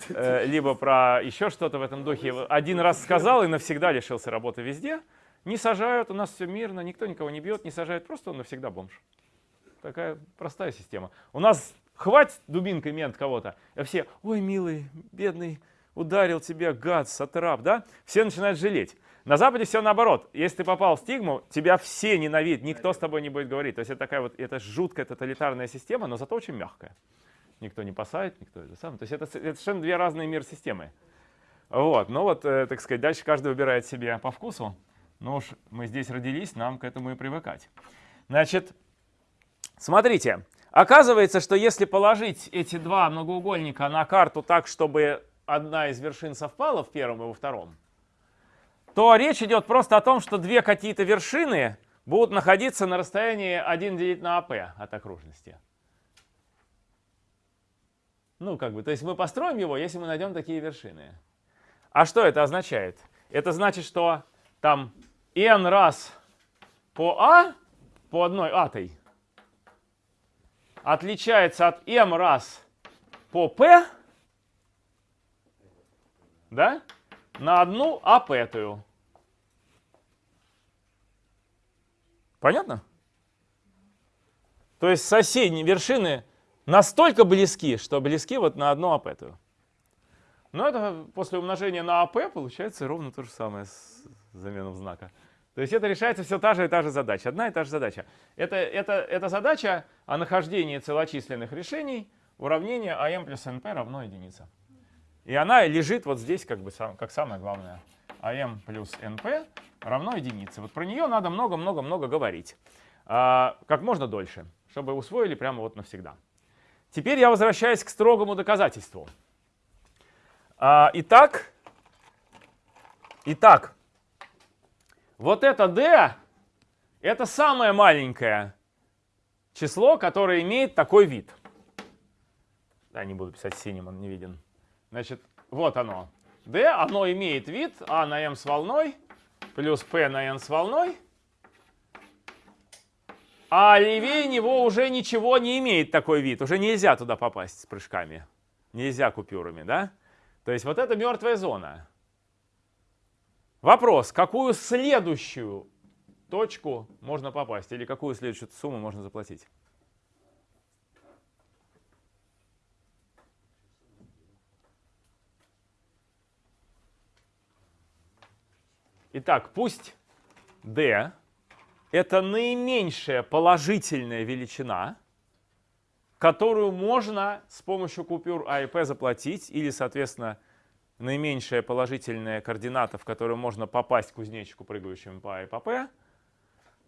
э, либо про еще что-то в этом духе. Один раз сказал и навсегда лишился работы везде. Не сажают, у нас все мирно, никто никого не бьет, не сажают, просто он навсегда бомж. Такая простая система. У нас хватит дубинкой мент кого-то, а все, ой, милый, бедный, ударил тебя, гад, сатрап, да? Все начинают жалеть. На Западе все наоборот. Если ты попал в стигму, тебя все ненавидят, никто с тобой не будет говорить. То есть это такая вот, это жуткая тоталитарная система, но зато очень мягкая. Никто не посадит, никто это сам. То есть это, это совершенно две разные мир системы. Вот, ну вот, э, так сказать, дальше каждый выбирает себе по вкусу. Ну уж мы здесь родились, нам к этому и привыкать. Значит, смотрите, оказывается, что если положить эти два многоугольника на карту так, чтобы одна из вершин совпала в первом и во втором, то речь идет просто о том, что две какие-то вершины будут находиться на расстоянии 1 делить на АП от окружности. Ну, как бы, то есть мы построим его, если мы найдем такие вершины. А что это означает? Это значит, что там n раз по А, по одной атой, отличается от m раз по P, да? На одну апетую. Понятно? То есть соседние вершины настолько близки, что близки вот на одну апетую. Но это после умножения на АП получается ровно то же самое с заменом знака. То есть это решается все та же и та же задача. Одна и та же задача. Это, это, это задача о нахождении целочисленных решений уравнения АМ плюс НП равно единице. И она лежит вот здесь как бы сам, как самое главное. АМ плюс НП равно единице. Вот про нее надо много-много-много говорить. А, как можно дольше, чтобы усвоили прямо вот навсегда. Теперь я возвращаюсь к строгому доказательству. А, итак, итак, вот это d — это самое маленькое число, которое имеет такой вид. Да, не буду писать синим, он не виден. Значит, вот оно. D, оно имеет вид А на m с волной плюс p на n с волной, а левее него уже ничего не имеет такой вид. Уже нельзя туда попасть с прыжками. Нельзя купюрами, да? То есть вот это мертвая зона. Вопрос, какую следующую точку можно попасть или какую следующую сумму можно заплатить? Итак, пусть d это наименьшая положительная величина, которую можно с помощью купюр А и П заплатить, или, соответственно, наименьшая положительная координата, в которую можно попасть кузнечику, прыгающему по А и по П.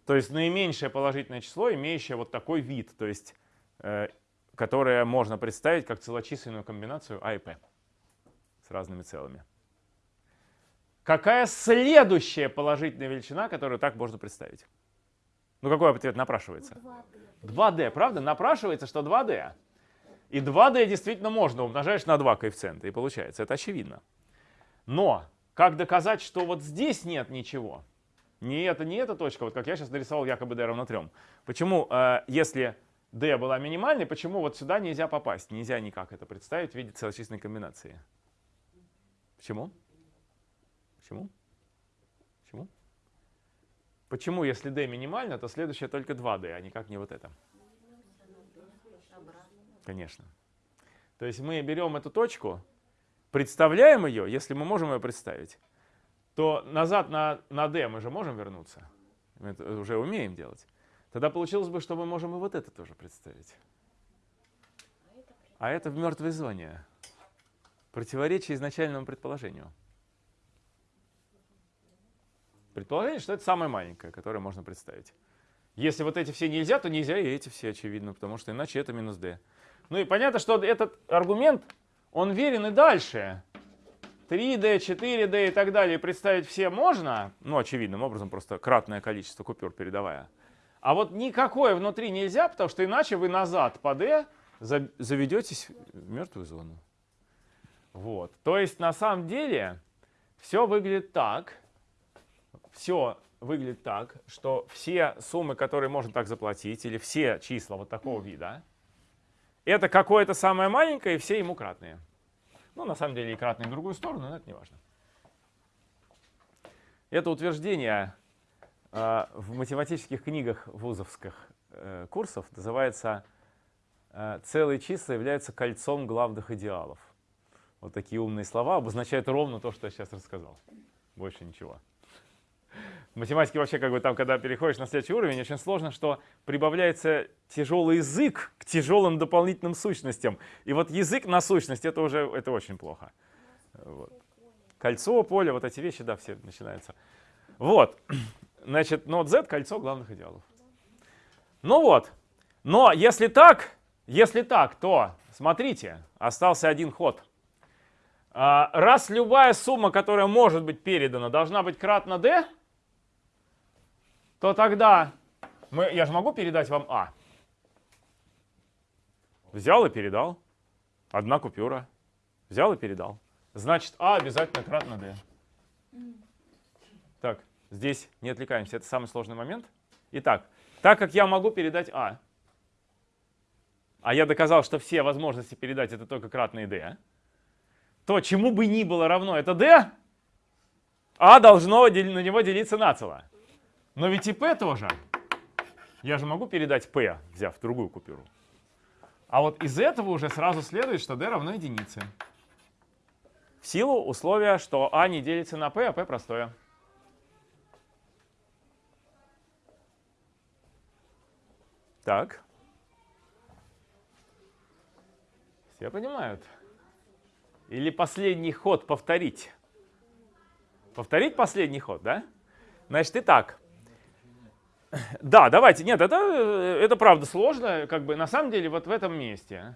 То есть наименьшее положительное число, имеющее вот такой вид, то есть э, которое можно представить как целочисленную комбинацию А и П с разными целыми. Какая следующая положительная величина, которую так можно представить? Ну какой ответ напрашивается? 2D, правда? Напрашивается, что 2D. И 2D действительно можно, умножаешь на 2 коэффициента, и получается. Это очевидно. Но как доказать, что вот здесь нет ничего? Не это, не эта точка, вот как я сейчас нарисовал якобы d равно 3. Почему, э, если d была минимальной, почему вот сюда нельзя попасть? Нельзя никак это представить в виде целочисленной комбинации. Почему? Почему? Почему? Почему, если d минимально, то следующее только 2d, а никак не вот это? Конечно. То есть мы берем эту точку, представляем ее, если мы можем ее представить, то назад на, на d мы же можем вернуться. Мы это уже умеем делать. Тогда получилось бы, что мы можем и вот это тоже представить. А это в мертвой зоне. Противоречие изначальному предположению. Предположение, что это самое маленькое, которое можно представить. Если вот эти все нельзя, то нельзя и эти все, очевидно, потому что иначе это минус d. Ну и понятно, что этот аргумент, он верен и дальше. 3D, 4D и так далее представить все можно, ну, очевидным образом, просто кратное количество купюр передавая. А вот никакое внутри нельзя, потому что иначе вы назад по D заведетесь в мертвую зону. Вот. То есть на самом деле все выглядит так, все выглядит так, что все суммы, которые можно так заплатить, или все числа вот такого вида, это какое-то самое маленькое, и все ему кратные. Ну, на самом деле и кратные в другую сторону, но это не важно. Это утверждение э, в математических книгах вузовских э, курсов называется э, «Целые числа являются кольцом главных идеалов». Вот такие умные слова обозначают ровно то, что я сейчас рассказал. Больше ничего. В математике вообще, как бы там, когда переходишь на следующий уровень, очень сложно, что прибавляется тяжелый язык к тяжелым дополнительным сущностям. И вот язык на сущность, это уже это очень плохо. Вот. Кольцо, поле, вот эти вещи, да, все начинаются. Вот, значит, нот Z — кольцо главных идеалов. Ну вот, но если так, если так, то, смотрите, остался один ход. А, раз любая сумма, которая может быть передана, должна быть кратна d, то тогда мы, я же могу передать вам А. Взял и передал. Одна купюра. Взял и передал. Значит, А обязательно кратно D. Так, здесь не отвлекаемся, это самый сложный момент. Итак, так как я могу передать А, а я доказал, что все возможности передать это только кратные D, то чему бы ни было равно это D, А должно на него делиться нацело. Но ведь и P тоже. Я же могу передать P, взяв другую купюру. А вот из этого уже сразу следует, что D равно единице. В силу условия, что А не делится на P, а P простое. Так. Все понимают? Или последний ход повторить? Повторить последний ход, да? Значит, итак. Да, давайте. Нет, это, это правда сложно. Как бы на самом деле вот в этом месте,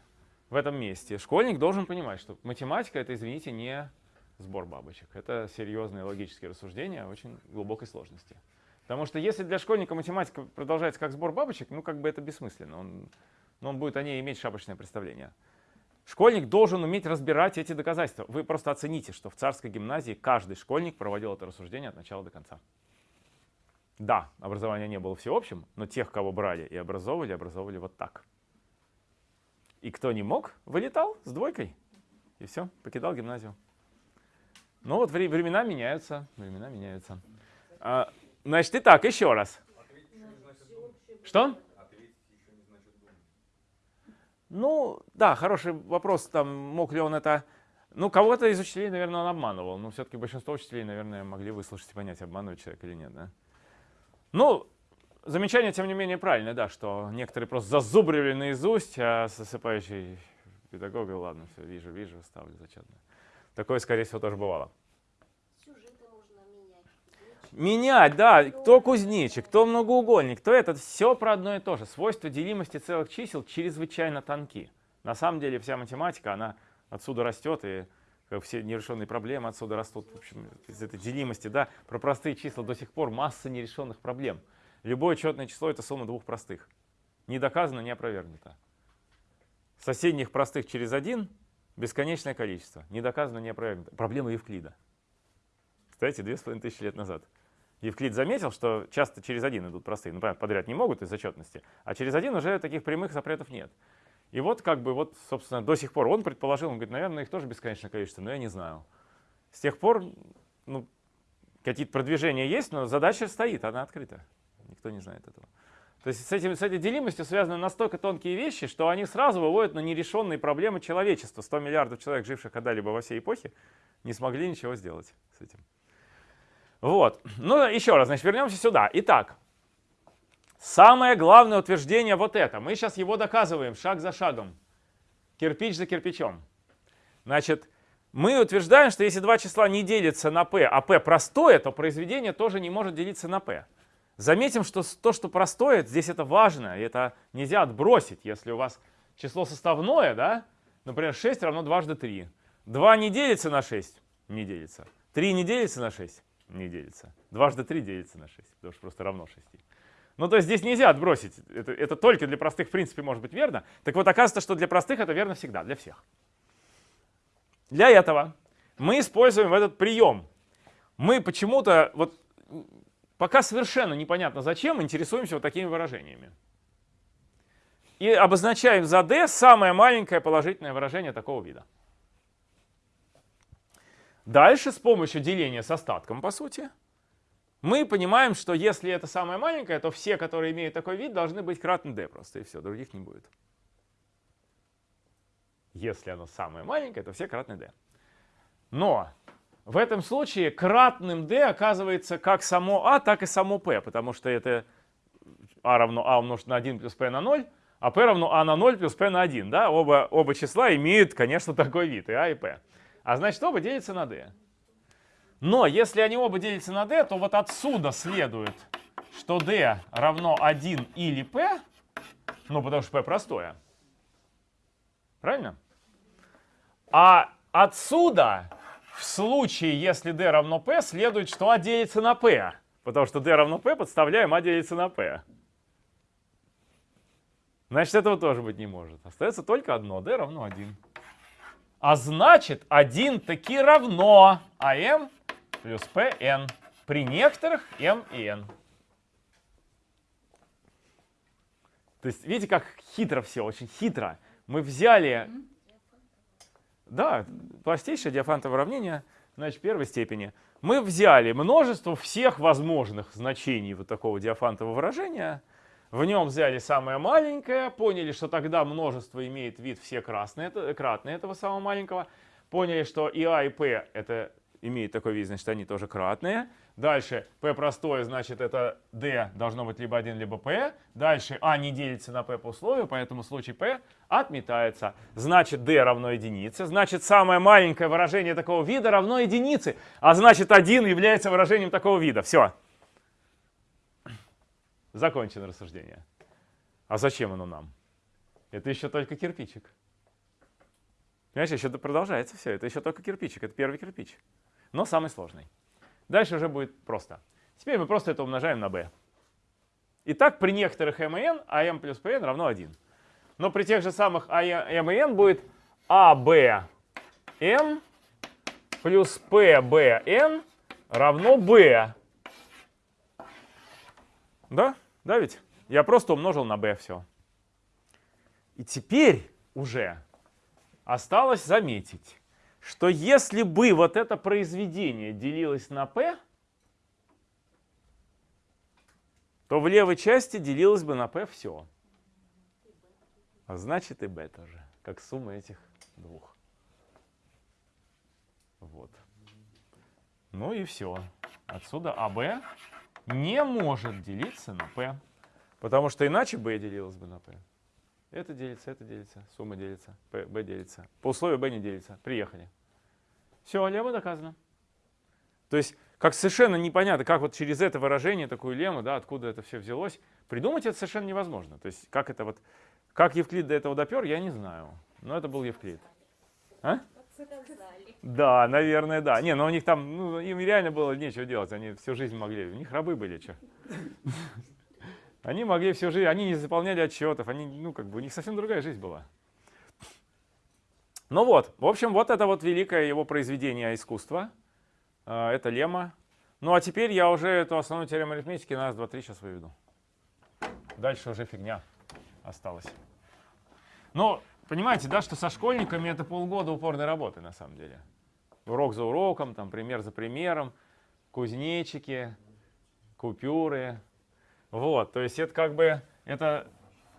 в этом месте школьник должен понимать, что математика это, извините, не сбор бабочек. Это серьезные логические рассуждения очень глубокой сложности. Потому что если для школьника математика продолжается как сбор бабочек, ну как бы это бессмысленно. Он, но он будет о ней иметь шапочное представление. Школьник должен уметь разбирать эти доказательства. Вы просто оцените, что в царской гимназии каждый школьник проводил это рассуждение от начала до конца. Да, образование не было всеобщим, но тех, кого брали и образовывали, образовывали вот так. И кто не мог, вылетал с двойкой. И все, покидал гимназию. Ну вот времена меняются, времена меняются. А, значит, итак, еще раз. Что? Ну, да, хороший вопрос, там, мог ли он это... Ну, кого-то из учителей, наверное, он обманывал, но все-таки большинство учителей, наверное, могли выслушать и понять, обманывает человек или нет, да? Ну, замечание, тем не менее, правильное, да, что некоторые просто зазубривали наизусть, а засыпающий педагог, ладно, все, вижу, вижу, ставлю зачетно. Такое, скорее всего, тоже бывало. Менять, да, кто кузнечик, кто многоугольник, кто этот, все про одно и то же. Свойства делимости целых чисел чрезвычайно тонки. На самом деле вся математика, она отсюда растет, и все нерешенные проблемы отсюда растут, в общем, из этой делимости, да. Про простые числа до сих пор масса нерешенных проблем. Любое четное число — это сумма двух простых. Не доказано, не опровергнуто. Соседних простых через один — бесконечное количество. Не доказано, не опровергнуто. Проблема Евклида. Кстати, две с половиной тысячи лет назад. Евклид заметил, что часто через один идут простые. Ну, подряд не могут из-за четности, а через один уже таких прямых запретов нет. И вот как бы вот, собственно, до сих пор он предположил, он говорит, наверное, их тоже бесконечное количество, но я не знаю. С тех пор, ну, какие-то продвижения есть, но задача стоит, она открыта. Никто не знает этого. То есть с, этим, с этой делимостью связаны настолько тонкие вещи, что они сразу выводят на нерешенные проблемы человечества. 100 миллиардов человек, живших когда-либо во всей эпохе, не смогли ничего сделать с этим. Вот. Ну, еще раз, значит, вернемся сюда. Итак, самое главное утверждение вот это. Мы сейчас его доказываем шаг за шагом, кирпич за кирпичом. Значит, мы утверждаем, что если два числа не делятся на p, а p простое, то произведение тоже не может делиться на p. Заметим, что то, что простое, здесь это важно, и это нельзя отбросить. Если у вас число составное, да, например, 6 равно дважды 3. 2 не делится на 6? Не делится. 3 не делится на 6? не делится. Дважды 3 делится на 6, потому что просто равно 6. Ну, то есть здесь нельзя отбросить. Это, это только для простых, в принципе, может быть верно. Так вот, оказывается, что для простых это верно всегда, для всех. Для этого мы используем этот прием. Мы почему-то, вот пока совершенно непонятно зачем, интересуемся вот такими выражениями. И обозначаем за d самое маленькое положительное выражение такого вида. Дальше с помощью деления с остатком, по сути, мы понимаем, что если это самое маленькое, то все, которые имеют такой вид, должны быть кратны d просто, и все, других не будет. Если оно самое маленькое, то все кратны d. Но в этом случае кратным d оказывается как само a, так и само p, потому что это a равно a умножить на 1 плюс p на 0, а p равно a на 0 плюс p на 1. Да? Оба, оба числа имеют, конечно, такой вид, и a, и p. А значит, оба делятся на d. Но если они оба делятся на d, то вот отсюда следует, что d равно 1 или p, ну потому что p простое. Правильно? А отсюда, в случае, если d равно p, следует, что a делится на p. Потому что d равно p, подставляем a делится на p. Значит, этого тоже быть не может. Остается только одно, d равно 1. А значит, 1 таки равно АМ плюс ПН при некоторых М и N. То есть, видите, как хитро все, очень хитро. Мы взяли, да, простейшее диафантовое уравнение, значит, первой степени. Мы взяли множество всех возможных значений вот такого диафантового выражения, в нем взяли самое маленькое, поняли, что тогда множество имеет вид все красные, кратные этого самого маленького. Поняли, что и а, и p это имеет такой вид, значит, они тоже кратные. Дальше p простое, значит, это d должно быть либо 1, либо p. Дальше а не делится на p по условию, поэтому случай p отметается. Значит, d равно единице. Значит, самое маленькое выражение такого вида равно единице. А значит, 1 является выражением такого вида. Все. Закончено рассуждение. А зачем оно нам? Это еще только кирпичик. Понимаешь, еще продолжается все. Это еще только кирпичик. Это первый кирпич. Но самый сложный. Дальше уже будет просто. Теперь мы просто это умножаем на b. Итак, при некоторых m и n, am плюс pn равно 1. Но при тех же самых am и n будет АБН плюс ПБН равно B. Да? Да ведь? Я просто умножил на B все. И теперь уже осталось заметить, что если бы вот это произведение делилось на P, то в левой части делилось бы на P все. А значит и B тоже, как сумма этих двух. Вот. Ну и все. Отсюда АБ не может делиться на P. Потому что иначе B делилось бы на P. Это делится, это делится, сумма делится, B делится. По условию B не делится. Приехали. Все, лемма доказано. То есть, как совершенно непонятно, как вот через это выражение, такую лему, да, откуда это все взялось, придумать это совершенно невозможно. То есть, как это вот, как Евклид до этого допер, я не знаю. Но это был Евклид. А? Да, наверное, да. Не, но у них там, ну, им реально было нечего делать. Они всю жизнь могли. У них рабы были, что. Они могли всю жизнь, они не заполняли отчетов, они, ну, как бы, у них совсем другая жизнь была. Ну вот, в общем, вот это вот великое его произведение искусства. А, Это лемма. Ну а теперь я уже эту основную теорему арифметики на раз, два, три сейчас выведу. Дальше уже фигня осталась. Но понимаете, да, что со школьниками это полгода упорной работы на самом деле. Урок за уроком, там пример за примером, кузнечики, купюры. Вот, то есть это как бы, это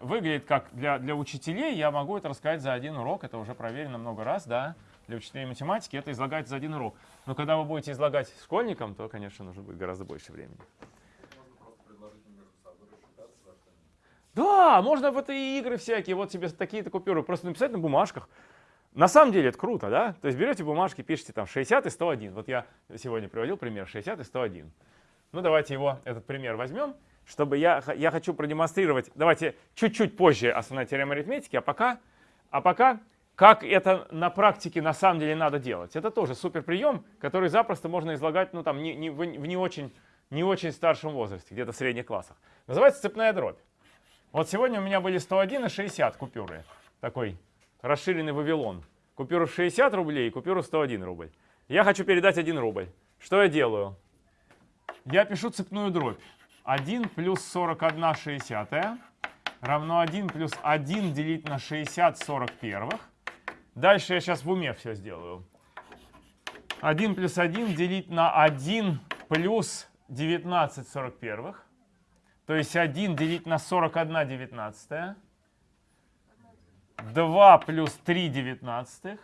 выглядит как для, для учителей, я могу это рассказать за один урок, это уже проверено много раз, да. Для учителей математики это излагать за один урок. Но когда вы будете излагать школьникам, то, конечно, нужно будет гораздо больше времени. Да, можно в это и игры всякие, вот тебе такие-то купюры, просто написать на бумажках. На самом деле это круто, да? То есть берете бумажки, пишите там 60 и 101. Вот я сегодня приводил пример 60 и 101. Ну давайте его, этот пример возьмем, чтобы я, я хочу продемонстрировать, давайте чуть-чуть позже основная теорема арифметики, а пока, а пока как это на практике на самом деле надо делать. Это тоже супер прием, который запросто можно излагать ну, там, не, не, в, не, очень, не очень старшем возрасте, где-то в средних классах. Называется цепная дробь. Вот сегодня у меня были 101 и 60 купюры. Такой расширенный Вавилон. Купюру в 60 рублей и купюру в 101 рубль. Я хочу передать 1 рубль. Что я делаю? Я пишу цепную дробь. 1 плюс 41 60 равно 1 плюс 1 делить на 60 41. Дальше я сейчас в уме все сделаю. 1 плюс 1 делить на 1 плюс 19 41. То есть 1 делить на 41 девятнадцатая. 2 плюс 3 девятнадцатых.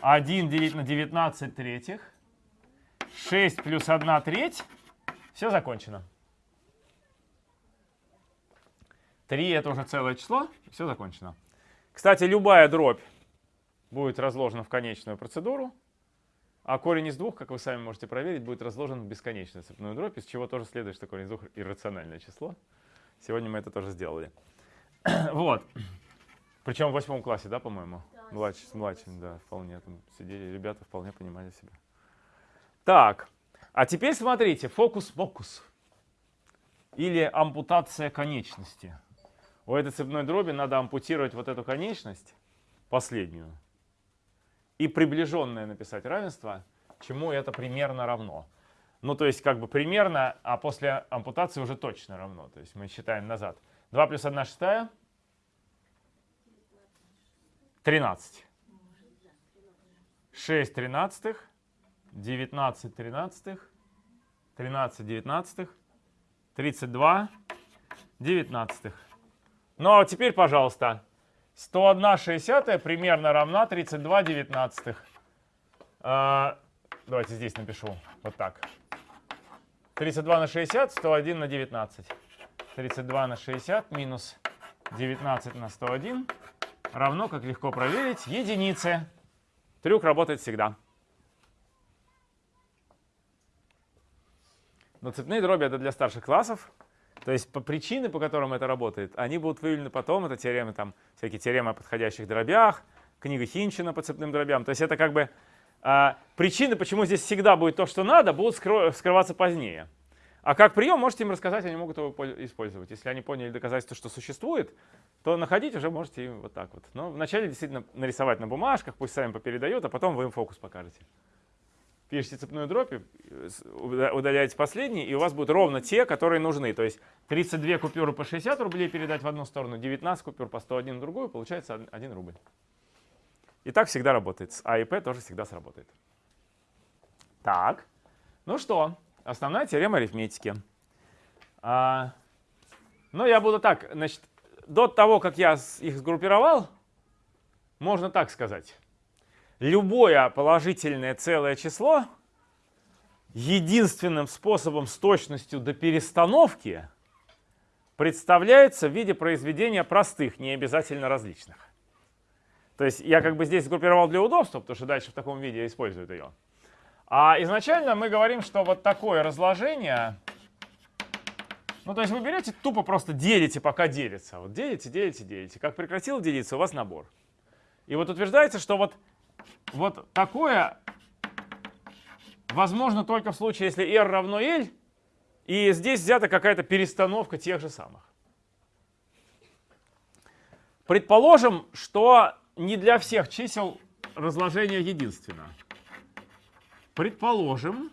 1 делить на 19 третьих. 6 плюс 1 треть. Все закончено. 3 это уже целое число. Все закончено. Кстати, любая дробь будет разложена в конечную процедуру. А корень из двух, как вы сами можете проверить, будет разложен в бесконечную цепную дробь, из чего тоже следует, что корень из двух иррациональное число. Сегодня мы это тоже сделали. вот. Причем в восьмом классе, да, по-моему? Да, Младший, с младшим, да, вполне там сидели, ребята вполне понимали себя. Так, а теперь смотрите, фокус-покус. Или ампутация конечности. У этой цепной дроби надо ампутировать вот эту конечность, последнюю, и приближенное написать равенство, чему это примерно равно. Ну, то есть как бы примерно, а после ампутации уже точно равно. То есть мы считаем назад. 2 плюс 1 шестая. 13. 6 тринадцатых. 19 тринадцатых. 13 девятнадцатых. 32 девятнадцатых. Ну а теперь, пожалуйста, 101 шестьдесятая примерно равна 32 девятнадцатых. А, давайте здесь напишу. Вот так. 32 на 60, 101 на 19. 32 на 60 минус 19 на 101 равно, как легко проверить, единице. Трюк работает всегда. Но цепные дроби это для старших классов. То есть по причины, по которым это работает, они будут выявлены потом. Это теоремы, там, всякие теоремы о подходящих дробях, книга Хинчина по цепным дробям. То есть это как бы а, причины, почему здесь всегда будет то, что надо, будут скрываться позднее. А как прием можете им рассказать, они могут его пол- использовать. Если они поняли доказательство, что существует, то находить уже можете им вот так вот. Но вначале действительно нарисовать на бумажках, пусть сами попередают, а потом вы им фокус покажете. Пишите цепную дробь, э, удаляете последний, и у вас будут ровно те, которые нужны. То есть 32 купюры по 60 рублей передать в одну сторону, 19 купюр по 101 в другую, получается 1 рубль. И так всегда работает. С А и П тоже всегда сработает. Так, ну что, основная теорема арифметики. А, ну, я буду так, значит, до того, как я их сгруппировал, можно так сказать. Любое положительное целое число единственным способом с точностью до перестановки представляется в виде произведения простых, не обязательно различных. То есть я как бы здесь сгруппировал для удобства, потому что дальше в таком виде используют ее. А изначально мы говорим, что вот такое разложение, ну то есть вы берете, тупо просто делите, пока делится. Вот делите, делите, делите. Как прекратил делиться, у вас набор. И вот утверждается, что вот, вот такое возможно только в случае, если r равно l, и здесь взята какая-то перестановка тех же самых. Предположим, что не для всех чисел разложение единственно. Предположим,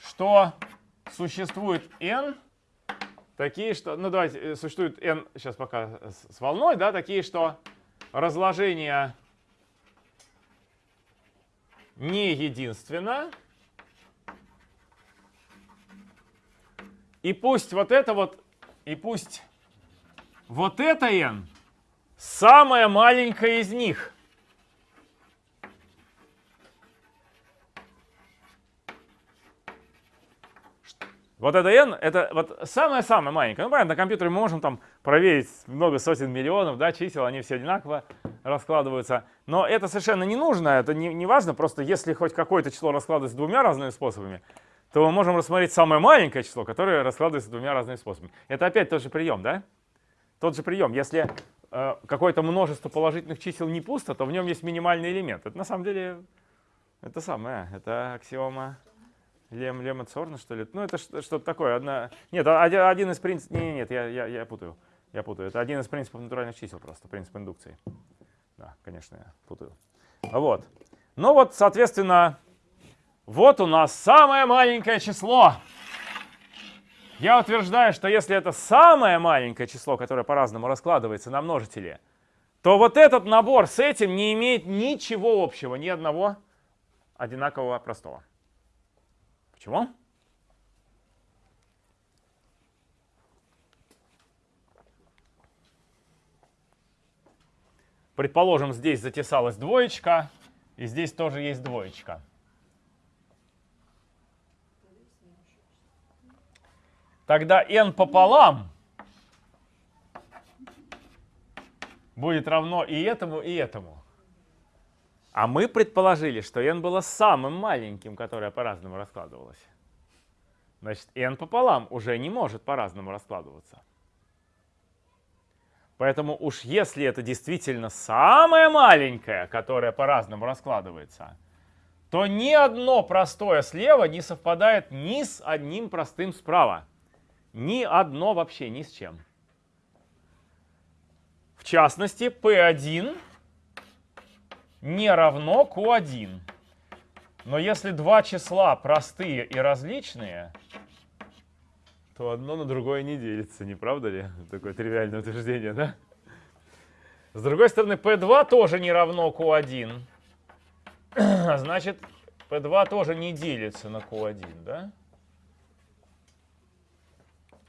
что существует n такие, что, ну давайте, э, существует n, сейчас пока с, волной, да, такие, что разложение не единственно. И пусть вот это вот, и пусть вот это n самая маленькая из них. Вот это n, это вот самое-самое маленькое. Ну, понятно, на компьютере мы можем там проверить много сотен миллионов да, чисел, они все одинаково раскладываются. Но это совершенно не нужно, это не, не важно. Просто если хоть какое-то число раскладывается двумя разными способами, то мы можем рассмотреть самое маленькое число, которое раскладывается двумя разными способами. Это опять тот же прием, да? Тот же прием. Если э, какое-то множество положительных чисел не пусто, то в нем есть минимальный элемент. Это на самом деле это самое, это аксиома Лем, Лема Цорна, что ли? Ну, это что-то такое. Одна... Нет, а- один из принципов... Нет, нет, я, я, я путаю. Я путаю. Это один из принципов натуральных чисел просто, принцип индукции. Да, конечно, я путаю. Вот. Ну вот, соответственно, вот у нас самое маленькое число. Я утверждаю, что если это самое маленькое число, которое по-разному раскладывается на множители, то вот этот набор с этим не имеет ничего общего, ни одного одинакового простого. Почему? Предположим, здесь затесалась двоечка, и здесь тоже есть двоечка. Тогда n пополам будет равно и этому, и этому. А мы предположили, что n было самым маленьким, которое по-разному раскладывалось. Значит, n пополам уже не может по-разному раскладываться. Поэтому уж если это действительно самое маленькое, которое по-разному раскладывается, то ни одно простое слева не совпадает ни с одним простым справа. Ни одно вообще, ни с чем. В частности, P1 не равно Q1. Но если два числа простые и различные, то одно на другое не делится, не правда ли? Такое тривиальное утверждение, да? С другой стороны, P2 тоже не равно Q1. Значит, P2 тоже не делится на Q1, да?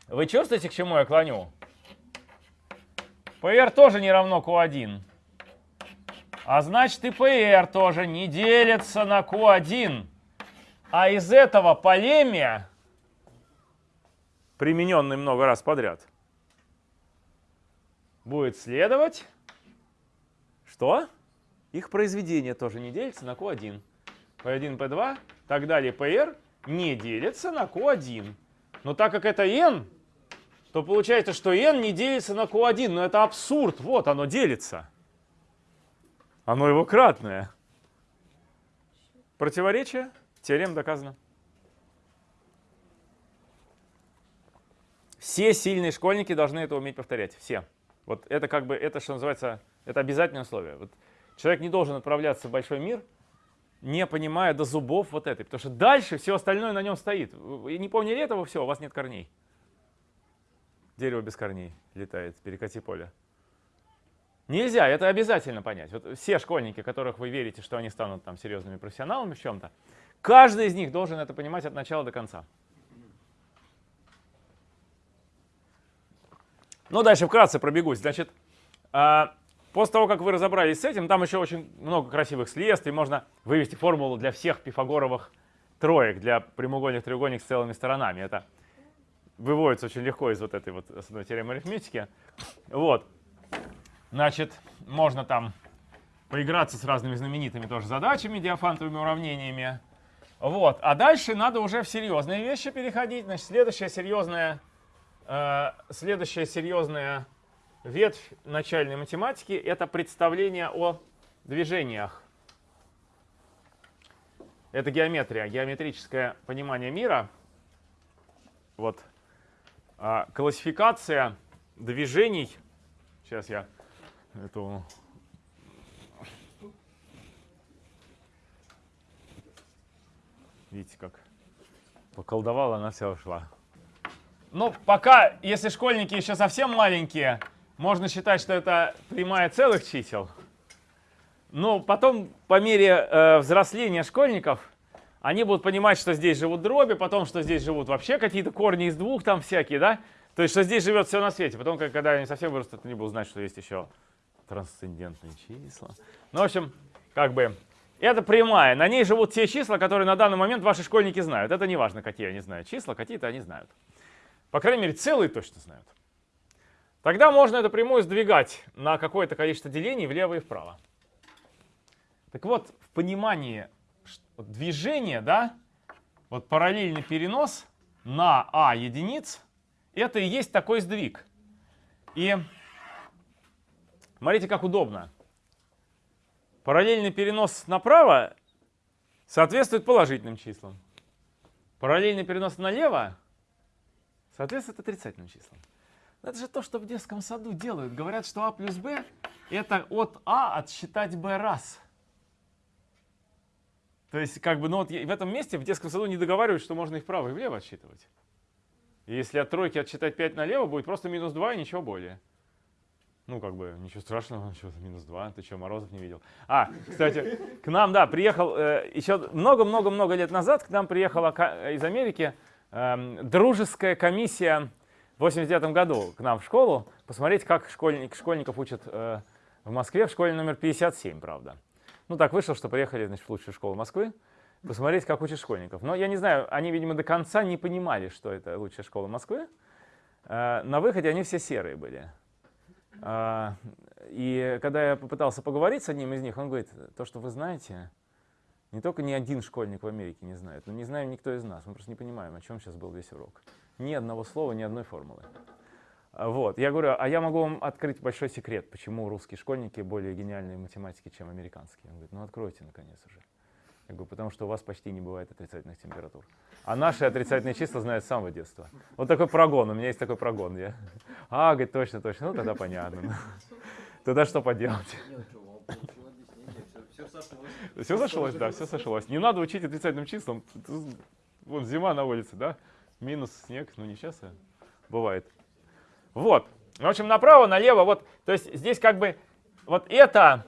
Вы чувствуете, к чему я клоню? PR тоже не равно Q1. А значит и PR тоже не делится на Q1. А из этого полемия, примененный много раз подряд, будет следовать, что их произведение тоже не делится на Q1. P1, P2, так далее, PR не делится на Q1. Но так как это n, то получается, что n не делится на Q1. Но это абсурд. Вот оно делится. Оно его кратное. Противоречие? Теорема доказана. Все сильные школьники должны это уметь повторять. Все. Вот это как бы, это что называется, это обязательное условие. Вот человек не должен отправляться в большой мир, не понимая до зубов вот этой. Потому что дальше все остальное на нем стоит. Вы не поняли этого, все, у вас нет корней. Дерево без корней летает, перекати поле. Нельзя, это обязательно понять. Вот все школьники, которых вы верите, что они станут там серьезными профессионалами в чем-то, каждый из них должен это понимать от начала до конца. Ну, дальше вкратце пробегусь. Значит, а, после того, как вы разобрались с этим, там еще очень много красивых следствий. Можно вывести формулу для всех пифагоровых троек, для прямоугольных треугольников с целыми сторонами. Это выводится очень легко из вот этой вот основной теоремы арифметики. Вот. Значит, можно там поиграться с разными знаменитыми тоже задачами, диафантовыми уравнениями. Вот. А дальше надо уже в серьезные вещи переходить. Значит, следующая серьезная, э, следующая серьезная ветвь начальной математики — это представление о движениях. Это геометрия, геометрическое понимание мира. Вот. А, классификация движений. Сейчас я эту Видите, как поколдовала, она вся ушла. Ну, пока, если школьники еще совсем маленькие, можно считать, что это прямая целых чисел. Но потом, по мере э, взросления школьников, они будут понимать, что здесь живут дроби, потом, что здесь живут вообще какие-то корни из двух там всякие, да? То есть, что здесь живет все на свете. Потом, когда они совсем вырастут, они будут знать, что есть еще трансцендентные числа. Ну, в общем, как бы это прямая. На ней живут те числа, которые на данный момент ваши школьники знают. Это не важно, какие они знают числа, какие-то они знают. По крайней мере, целые точно знают. Тогда можно эту прямую сдвигать на какое-то количество делений влево и вправо. Так вот, в понимании движения, да, вот параллельный перенос на а единиц, это и есть такой сдвиг. И смотрите, как удобно. Параллельный перенос направо соответствует положительным числам. Параллельный перенос налево соответствует отрицательным числам. Это же то, что в детском саду делают. Говорят, что а плюс b это от а отсчитать b раз. То есть, как бы, ну вот в этом месте в детском саду не договаривают, что можно и вправо, и влево отсчитывать. И если от тройки отсчитать 5 налево, будет просто минус 2 и ничего более. Ну, как бы, ничего страшного, что минус 2, ты что, Морозов не видел? А, кстати, к нам, да, приехал э, еще много-много-много лет назад, к нам приехала из Америки э, дружеская комиссия в 89 году к нам в школу, посмотреть, как школьник, школьников учат э, в Москве, в школе номер 57, правда. Ну, так вышло, что приехали, значит, в лучшую школу Москвы, посмотреть, как учат школьников. Но я не знаю, они, видимо, до конца не понимали, что это лучшая школа Москвы. Э, на выходе они все серые были. А, и когда я попытался поговорить с одним из них, он говорит, то, что вы знаете, не только ни один школьник в Америке не знает, но не знаем никто из нас. Мы просто не понимаем, о чем сейчас был весь урок. Ни одного слова, ни одной формулы. А, вот. Я говорю, а я могу вам открыть большой секрет, почему русские школьники более гениальные в математике, чем американские. Он говорит, ну откройте наконец уже. Я говорю, потому что у вас почти не бывает отрицательных температур. А наши отрицательные числа знают с самого детства. Вот такой прогон, у меня есть такой прогон. Я, а, говорит, точно, точно, ну тогда понятно. Тогда что поделать? Все сошлось, да, все сошлось. Не надо учить отрицательным числам. Вон зима на улице, да? Минус снег, ну не сейчас, а бывает. Вот. В общем, направо, налево, вот, то есть здесь как бы вот это,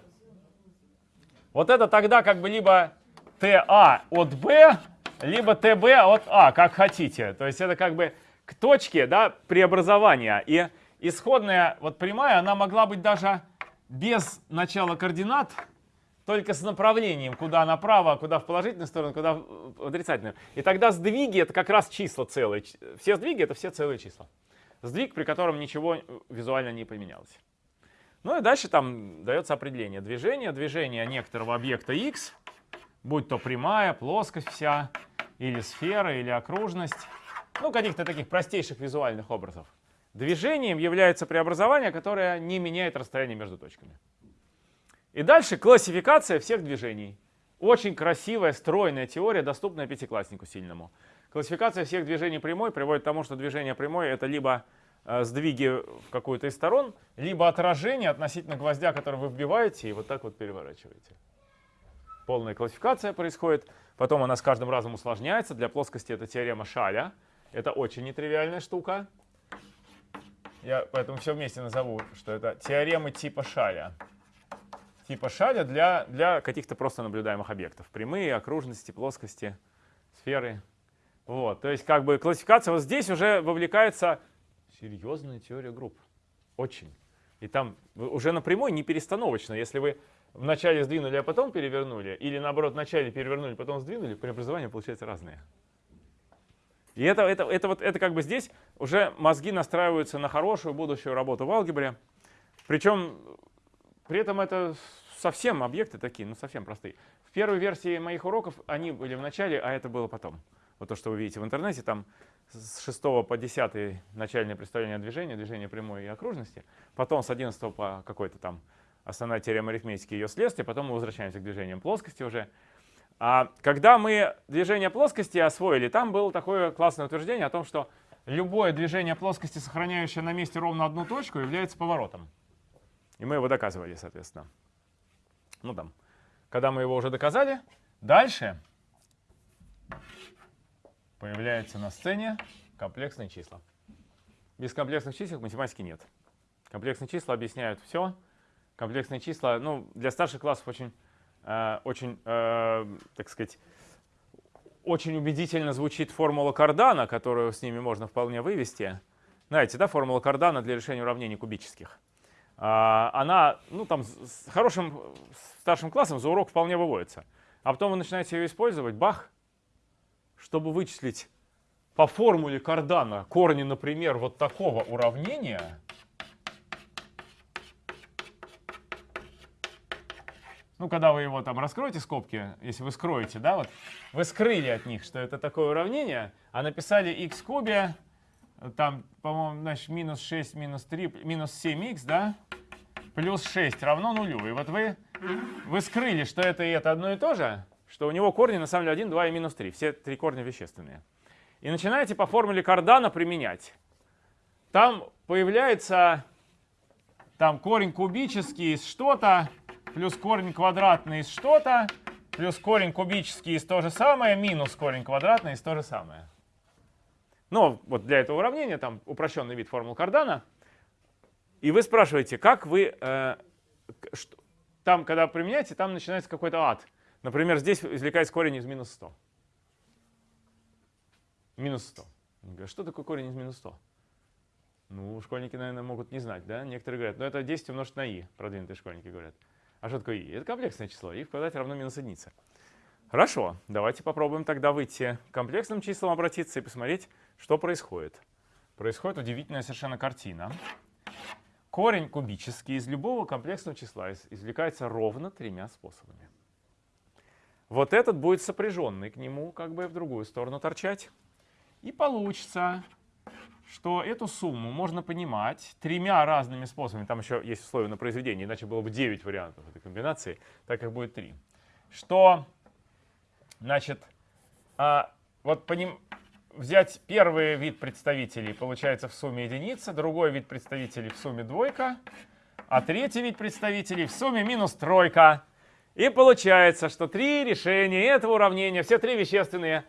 вот это тогда как бы либо TA от B, либо TB от А, как хотите. То есть это как бы к точке да, преобразования. И исходная вот прямая, она могла быть даже без начала координат, только с направлением, куда направо, куда в положительную сторону, куда в отрицательную. И тогда сдвиги это как раз числа целые. Все сдвиги это все целые числа. Сдвиг, при котором ничего визуально не поменялось. Ну и дальше там дается определение движения. Движение некоторого объекта x – будь то прямая, плоскость вся, или сфера, или окружность, ну, каких-то таких простейших визуальных образов. Движением является преобразование, которое не меняет расстояние между точками. И дальше классификация всех движений. Очень красивая, стройная теория, доступная пятикласснику сильному. Классификация всех движений прямой приводит к тому, что движение прямой это либо э, сдвиги в какую-то из сторон, либо отражение относительно гвоздя, который вы вбиваете, и вот так вот переворачиваете. Полная классификация происходит. Потом она с каждым разом усложняется. Для плоскости это теорема Шаля. Это очень нетривиальная штука. Я поэтому все вместе назову, что это теоремы типа Шаля. Типа Шаля для, для каких-то просто наблюдаемых объектов. Прямые, окружности, плоскости, сферы. Вот, то есть как бы классификация вот здесь уже вовлекается серьезная теория групп. Очень. И там уже напрямую не перестановочно. Если вы вначале сдвинули, а потом перевернули, или наоборот, вначале перевернули, потом сдвинули, преобразования получаются разные. И это, это, это, вот, это как бы здесь уже мозги настраиваются на хорошую будущую работу в алгебре. Причем при этом это совсем объекты такие, ну совсем простые. В первой версии моих уроков они были в начале, а это было потом. Вот то, что вы видите в интернете, там с 6 по 10 начальное представление движения, движение прямой и окружности, потом с 11 по какой-то там основная теорема арифметики и ее следствие, потом мы возвращаемся к движениям плоскости уже. А когда мы движение плоскости освоили, там было такое классное утверждение о том, что любое движение плоскости, сохраняющее на месте ровно одну точку, является поворотом. И мы его доказывали, соответственно. Ну там, когда мы его уже доказали, дальше появляются на сцене комплексные числа. Без комплексных чисел математики нет. Комплексные числа объясняют все. Комплексные числа, ну, для старших классов очень, э, очень, э, так сказать, очень убедительно звучит формула Кардана, которую с ними можно вполне вывести. Знаете, да, формула Кардана для решения уравнений кубических. А, она, ну, там, с хорошим старшим классом за урок вполне выводится. А потом вы начинаете ее использовать, бах, чтобы вычислить по формуле Кардана корни, например, вот такого уравнения, ну, когда вы его там раскроете скобки, если вы скроете, да, вот, вы скрыли от них, что это такое уравнение, а написали x в кубе, там, по-моему, значит, минус 6, минус 3, минус 7х, да, плюс 6 равно нулю. И вот вы, вы скрыли, что это и это одно и то же, что у него корни на самом деле 1, 2 и минус 3. Все три корня вещественные. И начинаете по формуле Кардана применять. Там появляется там корень кубический из что-то, плюс корень квадратный из что-то, плюс корень кубический из то же самое, минус корень квадратный из то же самое. Ну, вот для этого уравнения там упрощенный вид формул Кардана. И вы спрашиваете, как вы, э, что, там, когда применяете, там начинается какой-то ад. Например, здесь извлекается корень из минус 100. Минус 100. Говорят, что такое корень из минус 100? Ну, школьники, наверное, могут не знать, да? Некоторые говорят, ну это 10 умножить на i, продвинутые школьники говорят. А что такое i? Это комплексное число, i в квадрате равно минус единица. Хорошо, давайте попробуем тогда выйти к комплексным числам, обратиться и посмотреть, что происходит. Происходит удивительная совершенно картина. Корень кубический из любого комплексного числа извлекается ровно тремя способами. Вот этот будет сопряженный к нему, как бы в другую сторону торчать. И получится, что эту сумму можно понимать тремя разными способами. Там еще есть условия на произведение, иначе было бы 9 вариантов этой комбинации, так как будет 3. Что, значит, а, вот по ним взять первый вид представителей, получается в сумме единица, другой вид представителей в сумме двойка, а третий вид представителей в сумме минус тройка. И получается, что три решения этого уравнения, все три вещественные,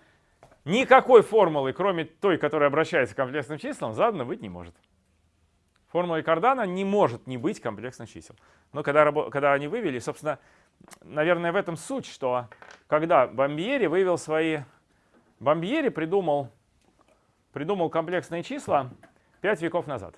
никакой формулы, кроме той, которая обращается к комплексным числам, задано быть не может. Формула Кардана не может не быть комплексных чисел. Но когда, когда они вывели, собственно, наверное, в этом суть, что когда Бомбьери вывел свои... Бомбьери придумал, придумал комплексные числа 5 веков назад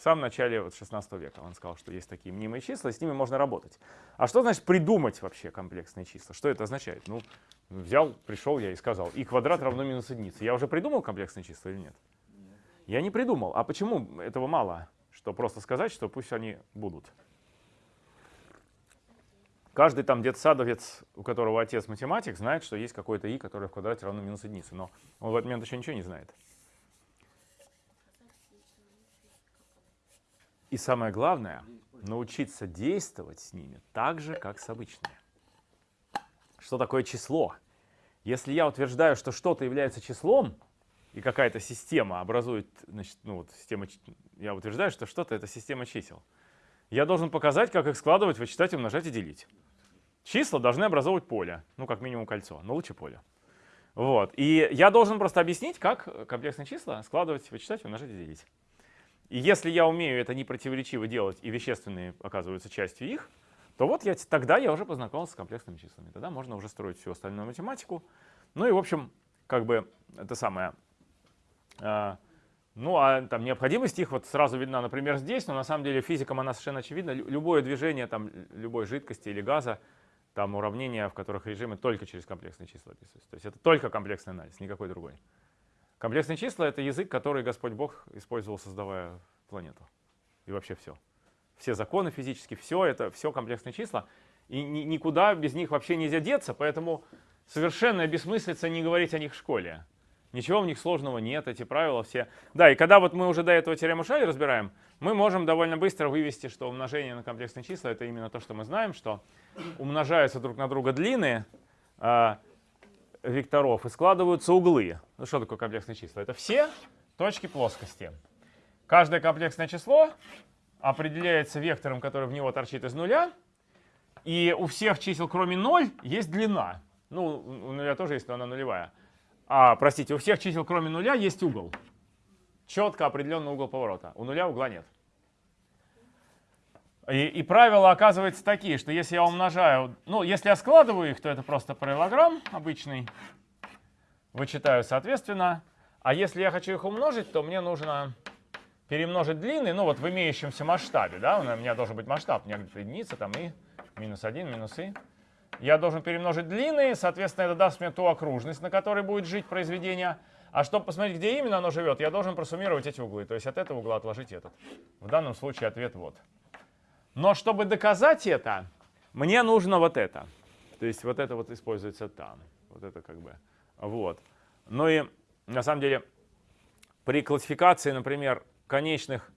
в самом начале вот, 16 века. Он сказал, что есть такие мнимые числа, и с ними можно работать. А что значит придумать вообще комплексные числа? Что это означает? Ну, взял, пришел я и сказал, и квадрат равно минус единице. Я уже придумал комплексные числа или нет? нет? Я не придумал. А почему этого мало? Что просто сказать, что пусть они будут. Каждый там детсадовец, у которого отец математик, знает, что есть какой-то и, который в квадрате равно минус единице. Но он в этот момент еще ничего не знает. И самое главное, научиться действовать с ними так же, как с обычными. Что такое число? Если я утверждаю, что что-то является числом, и какая-то система образует, значит, ну вот система, я утверждаю, что что-то это система чисел, я должен показать, как их складывать, вычитать, умножать и делить. Числа должны образовывать поле, ну как минимум кольцо, но лучше поле. Вот. И я должен просто объяснить, как комплексные числа складывать, вычитать, умножать и делить. И если я умею это непротиворечиво делать, и вещественные оказываются частью их, то вот я, тогда я уже познакомился с комплексными числами. Тогда можно уже строить всю остальную математику. Ну и, в общем, как бы это самое. а, ну, а там необходимость их вот сразу видна, например, здесь, но на самом деле физикам она совершенно очевидна. Лю- Любое движение там, любой жидкости или газа, там уравнения, в которых режимы только через комплексные числа описываются. То есть это только комплексный анализ, никакой другой. Комплексные числа — это язык, который Господь Бог использовал, создавая планету. И вообще все. Все законы физические, все это, все комплексные числа. И ни- никуда без них вообще нельзя деться, поэтому совершенно бессмыслица не говорить о них в школе. Ничего в них сложного нет, эти правила все. Да, и когда вот мы уже до этого теорему Шалли разбираем, мы можем довольно быстро вывести, что умножение на комплексные числа — это именно то, что мы знаем, что умножаются друг на друга длины а, векторов и складываются углы. Ну что такое комплексные числа? Это все точки плоскости. Каждое комплексное число определяется вектором, который в него торчит из нуля, и у всех чисел, кроме 0, есть длина. Ну, у нуля тоже есть, но она нулевая. А, простите, у всех чисел, кроме нуля, есть угол. Четко определенный угол поворота. У нуля угла нет. И, и правила оказываются такие, что если я умножаю, ну, если я складываю их, то это просто параллелограмм обычный, вычитаю соответственно. А если я хочу их умножить, то мне нужно перемножить длины, ну вот в имеющемся масштабе, да, у меня должен быть масштаб, у меня где-то единица, там и минус 1, минус и. Я должен перемножить длины, соответственно, это даст мне ту окружность, на которой будет жить произведение. А чтобы посмотреть, где именно оно живет, я должен просуммировать эти углы. То есть от этого угла отложить этот. В данном случае ответ вот. Но чтобы доказать это, мне нужно вот это. То есть вот это вот используется там. Вот это как бы. Вот. Ну и на самом деле при классификации, например, конечных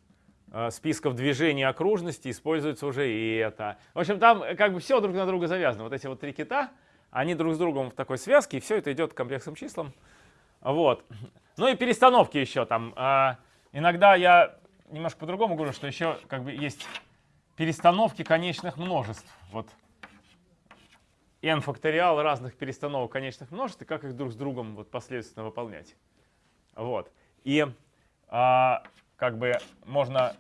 э, списков движений окружности используется уже и это. В общем, там э, как бы все друг на друга завязано. Вот эти вот три кита, они друг с другом в такой связке, и все это идет к комплексным числам. Вот. Ну и перестановки еще там. А, Иногда я немножко по-другому говорю, что еще как бы есть перестановки конечных множеств. Вот n факториал разных перестановок конечных множеств, и как их друг с другом вот последовательно выполнять. Вот. И а, как бы можно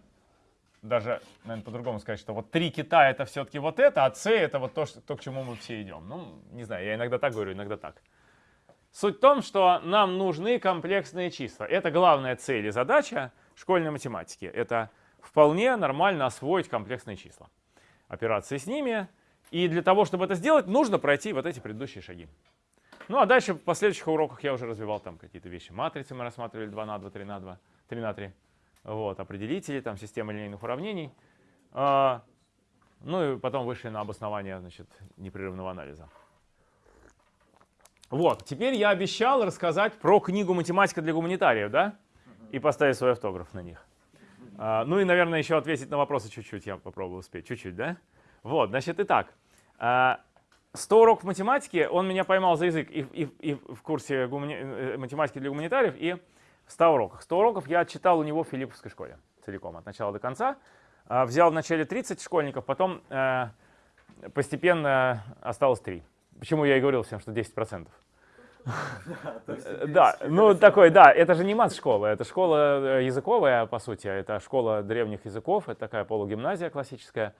даже, наверное, по-другому сказать, что вот три кита это все-таки вот это, а c это вот то, что, то, к чему мы все идем. Ну, не знаю, я иногда так говорю, иногда так. Суть в том, что нам нужны комплексные числа. Это главная цель и задача школьной математики. Это вполне нормально освоить комплексные числа. Операции с ними. И для того, чтобы это сделать, нужно пройти вот эти предыдущие шаги. Ну а дальше в последующих уроках я уже развивал там какие-то вещи. Матрицы мы рассматривали 2 на 2, 3 на 2, 3 на 3. Вот, определители, там система линейных уравнений. А, ну и потом вышли на обоснование значит, непрерывного анализа. Вот, теперь я обещал рассказать про книгу «Математика для гуманитариев», да? И поставить свой автограф на них. А, ну и, наверное, еще ответить на вопросы чуть-чуть, я попробую успеть. Чуть-чуть, да? Вот, значит, итак. а, 100 уроков математики, он меня поймал за язык и, и- и в курсе гумани- э, математики для гуманитариев, и в 100 уроках. 100 уроков я читал у него в Филипповской школе целиком, от начала до конца. А, Взял вначале 30 школьников, потом э, постепенно осталось 3. Почему я и говорил всем, что 10%. Э, Да, ну такой, да, это же не мат-школа, это школа э, языковая, по сути, это школа древних языков, это такая полугимназия классическая,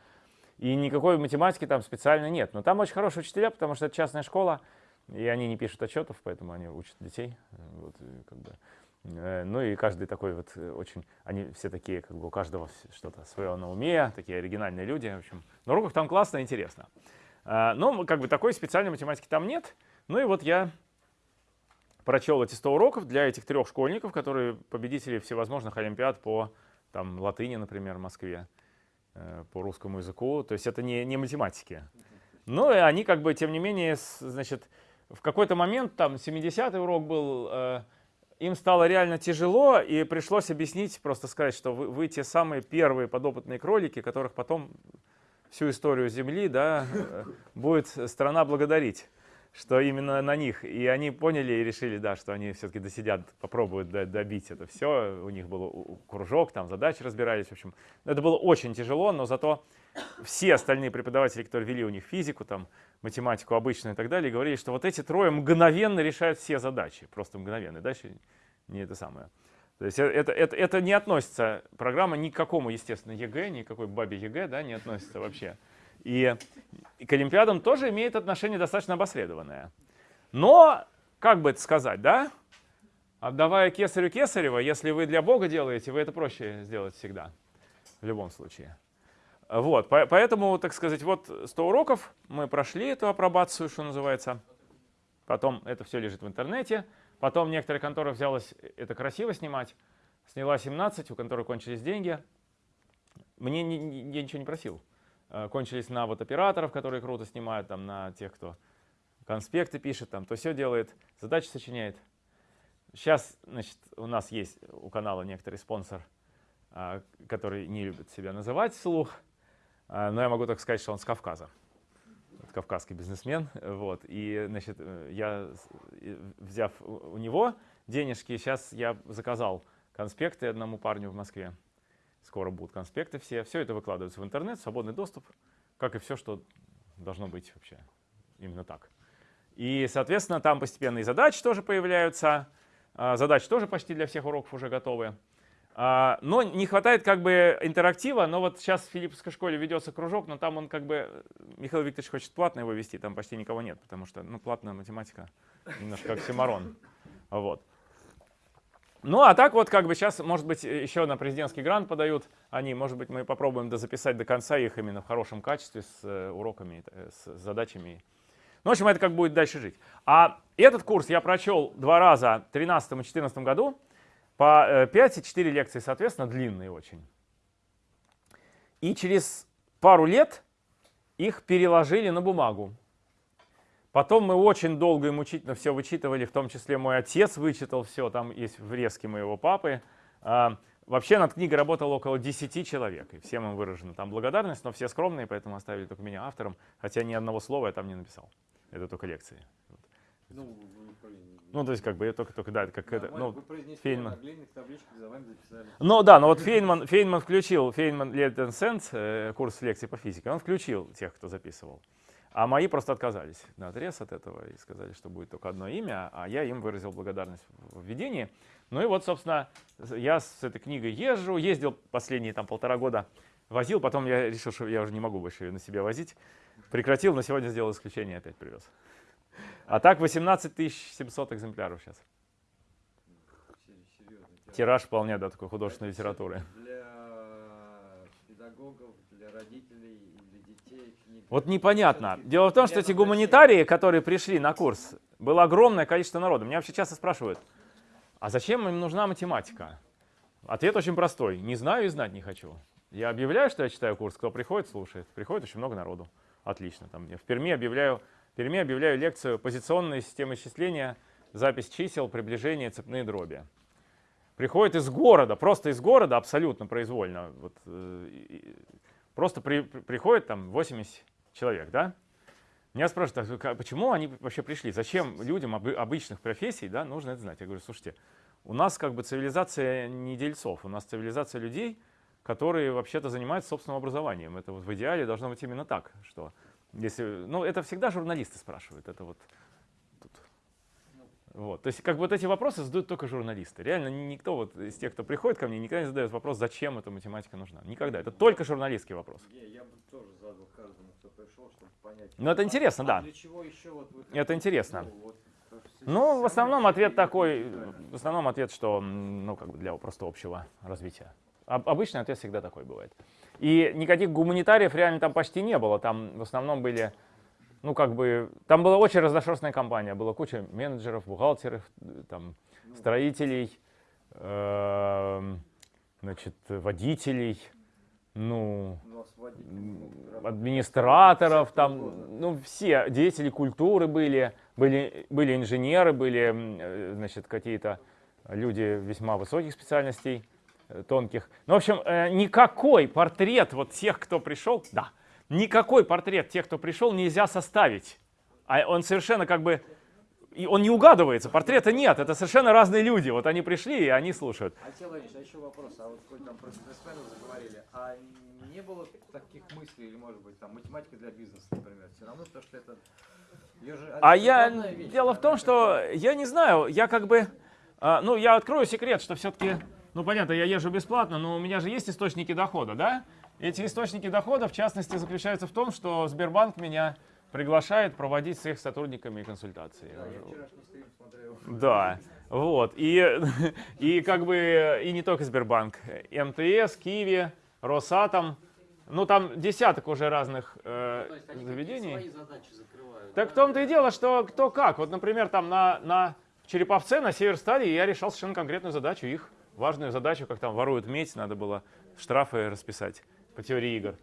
и никакой математики там специально нет. Но там очень хорошие учителя, потому что это частная школа, и они не пишут отчетов, поэтому они учат детей. э, Вот, и как бы. Ну и каждый такой вот очень, они все такие, как бы у каждого что-то свое на уме, такие оригинальные люди, в общем. На уроках там классно, интересно. А, Но как бы такой специальной математики там нет. Ну и вот я прочел эти 100 уроков для этих трех школьников, которые победители всевозможных олимпиад по там, латыни, например, в Москве, э, по русскому языку. То есть это не, не математики. Ну и они как бы, тем не менее, значит, в какой-то момент, там 70-й урок был, э, им стало реально тяжело, и пришлось объяснить, просто сказать, что вы, вы те самые первые подопытные кролики, которых потом всю историю Земли да, э, будет страна благодарить. Что именно на них. И они поняли и решили, да, что они все-таки досидят, попробуют до- добить это все. У них был кружок, там задачи разбирались. В общем, это было очень тяжело, но зато все остальные преподаватели, которые вели у них физику, там, математику обычную и так далее, говорили, что вот эти трое мгновенно решают все задачи. Просто мгновенно. Дальше не это самое. То есть э, это, это, это не относится, программа ни к какому, естественно, ЕГЭ, никакой бабе ЕГЭ, да, не относится вообще. И, и к Олимпиадам тоже имеет отношение достаточно опосредованное. Но, как бы это сказать, да, отдавая кесарю кесарева, если вы для Бога делаете, вы это проще сделать всегда, в любом случае. Вот, по- поэтому, так сказать, вот 100 уроков, мы прошли эту апробацию, что называется. Потом это все лежит в интернете. Потом некоторая контора взялась это красиво снимать. Сняла 17, у конторы кончились деньги. Мне я ничего не просил. Э, Кончились на вот операторов, которые круто снимают, там, на тех, кто конспекты пишет, там, то все делает, задачи сочиняет. Сейчас, значит, у нас есть у канала некоторый спонсор, а, который не любит себя называть вслух, а, но я могу так сказать, что он с Кавказа. Кавказский бизнесмен. Вот. И, значит, э, я, взяв у него денежки, сейчас я заказал конспекты одному парню в Москве. Скоро будут конспекты все. Все это выкладывается в интернет, свободный доступ, как и все, что должно быть вообще именно так. И, соответственно, там постепенно и задачи тоже появляются. А, Задачи тоже почти для всех уроков уже готовы. А, Но не хватает как бы интерактива. Но вот сейчас в Филипповской школе ведется кружок, но там он как бы, Михаил Викторович хочет платно его вести, там почти никого нет, потому что ну, платная математика немножко как Симарон. Вот. Ну, а так вот, как бы сейчас, может быть, еще на президентский грант подают они. Может быть, мы попробуем дозаписать до конца их именно в хорошем качестве с э, уроками, э, с задачами. Ну, в общем, это как будет дальше жить. А этот курс я прочел два раза в 2013 и 2014 году. По э, 5 и 4 лекции, соответственно, длинные очень. И через пару лет их переложили на бумагу. Потом мы очень долго и мучительно все вычитывали, в том числе мой отец вычитал все, там есть врезки моего папы. А, Вообще над книгой работало около 10 человек, и всем им выражена там благодарность, но все скромные, поэтому оставили только меня автором, хотя ни одного слова я там не написал. Это только лекции. Ну, Ну, то есть, как бы, я только, только да, как это, нормально, ну, вы произнесли Фейнман. Ну да, но вот Фейнман, Фейнман включил, Фейнман Летен Сенс, э, курс лекций по физике, он включил тех, кто записывал. А мои просто отказались на отрез от этого и сказали, что будет только одно имя, а я им выразил благодарность в введении. Ну и вот, собственно, я с этой книгой езжу, ездил последние там полтора года, возил, потом я решил, что я уже не могу больше ее на себе возить. Прекратил, но сегодня сделал исключение, опять привез. А так 18 700 экземпляров сейчас. Тираж. Вполне, да, такой художественной литературы. Для педагогов, для родителей. Вот непонятно. Дело в том, что эти гуманитарии, которые пришли на курс, было огромное количество народу. Меня вообще часто спрашивают, а зачем им нужна математика? Ответ очень простой. Не знаю и знать не хочу. Я объявляю, что я читаю курс, кто приходит, слушает. Приходит очень много народу. Отлично. Там, я в Перми объявляю, в Перми объявляю лекцию «Позиционная система исчисления, запись чисел, приближение, цепные дроби». Приходит из города, просто из города, абсолютно произвольно. Вот, э, просто при- при- приходит там 80 человек, да? Меня спрашивают, а почему они вообще пришли? Зачем людям обы- обычных профессий да, нужно это знать? Я говорю, слушайте, у нас как бы цивилизация не дельцов, у нас цивилизация людей, которые вообще-то занимаются собственным образованием. Это вот в идеале должно быть именно так, что если, ну это всегда журналисты спрашивают, это вот. Вот. То есть как бы вот эти вопросы задают только журналисты. Реально ни- никто вот из тех, кто приходит ко мне, никогда не задает вопрос, зачем эта математика нужна. Никогда. Это только журналистский вопрос. Не, я бы тоже задал каждому, кто пришел, чтобы понять. Ну, это а- интересно, а да. Для чего еще вот вы Это интересно. Ну, вот, Ну, в основном ответ такой, в основном ответ, что, ну, как бы для просто общего развития. Об- обычный ответ всегда такой бывает. И никаких гуманитариев реально там почти не было. Там в основном были, ну, как бы, там была очень разношерстная компания. Была куча менеджеров, бухгалтеров, э, там, Ну, строителей, эм, значит, водителей, ну, ну, администраторов, там, ну, все, деятели культуры были, были, были инженеры, были, э, значит, какие-то люди весьма высоких специальностей, э, тонких. Ну, в общем, э, никакой портрет вот тех, кто пришел, да, никакой портрет тех, кто пришел, нельзя составить А он совершенно как бы, и он не угадывается, портрета нет, это совершенно разные люди. Вот они пришли, и они слушают. Алексей Владимирович, а еще вопрос. А вот хоть там про бизнесменов заговорили, а не было таких мыслей, или может быть там математика для бизнеса, например, все равно, потому что это... же А я, вещь, дело в том, что я не знаю, я как бы, а, ну, я открою секрет, что все-таки, ну, понятно, я езжу бесплатно, но у меня же есть источники дохода, да? Эти источники дохода, в частности, заключаются в том, что Сбербанк меня приглашает проводить с их сотрудниками консультации. Да. Да, вот. И, и как бы, и не только Сбербанк. МТС, Киви, Росатом. Ну, там десяток уже разных э, То есть заведений. какие свои задачи закрывают. Так в да? том-то и дело, что кто как. Вот, например, там на, на Череповце, на Северстале я решал совершенно конкретную задачу, их важную задачу, как там воруют медь, надо было штрафы расписать по теории игр.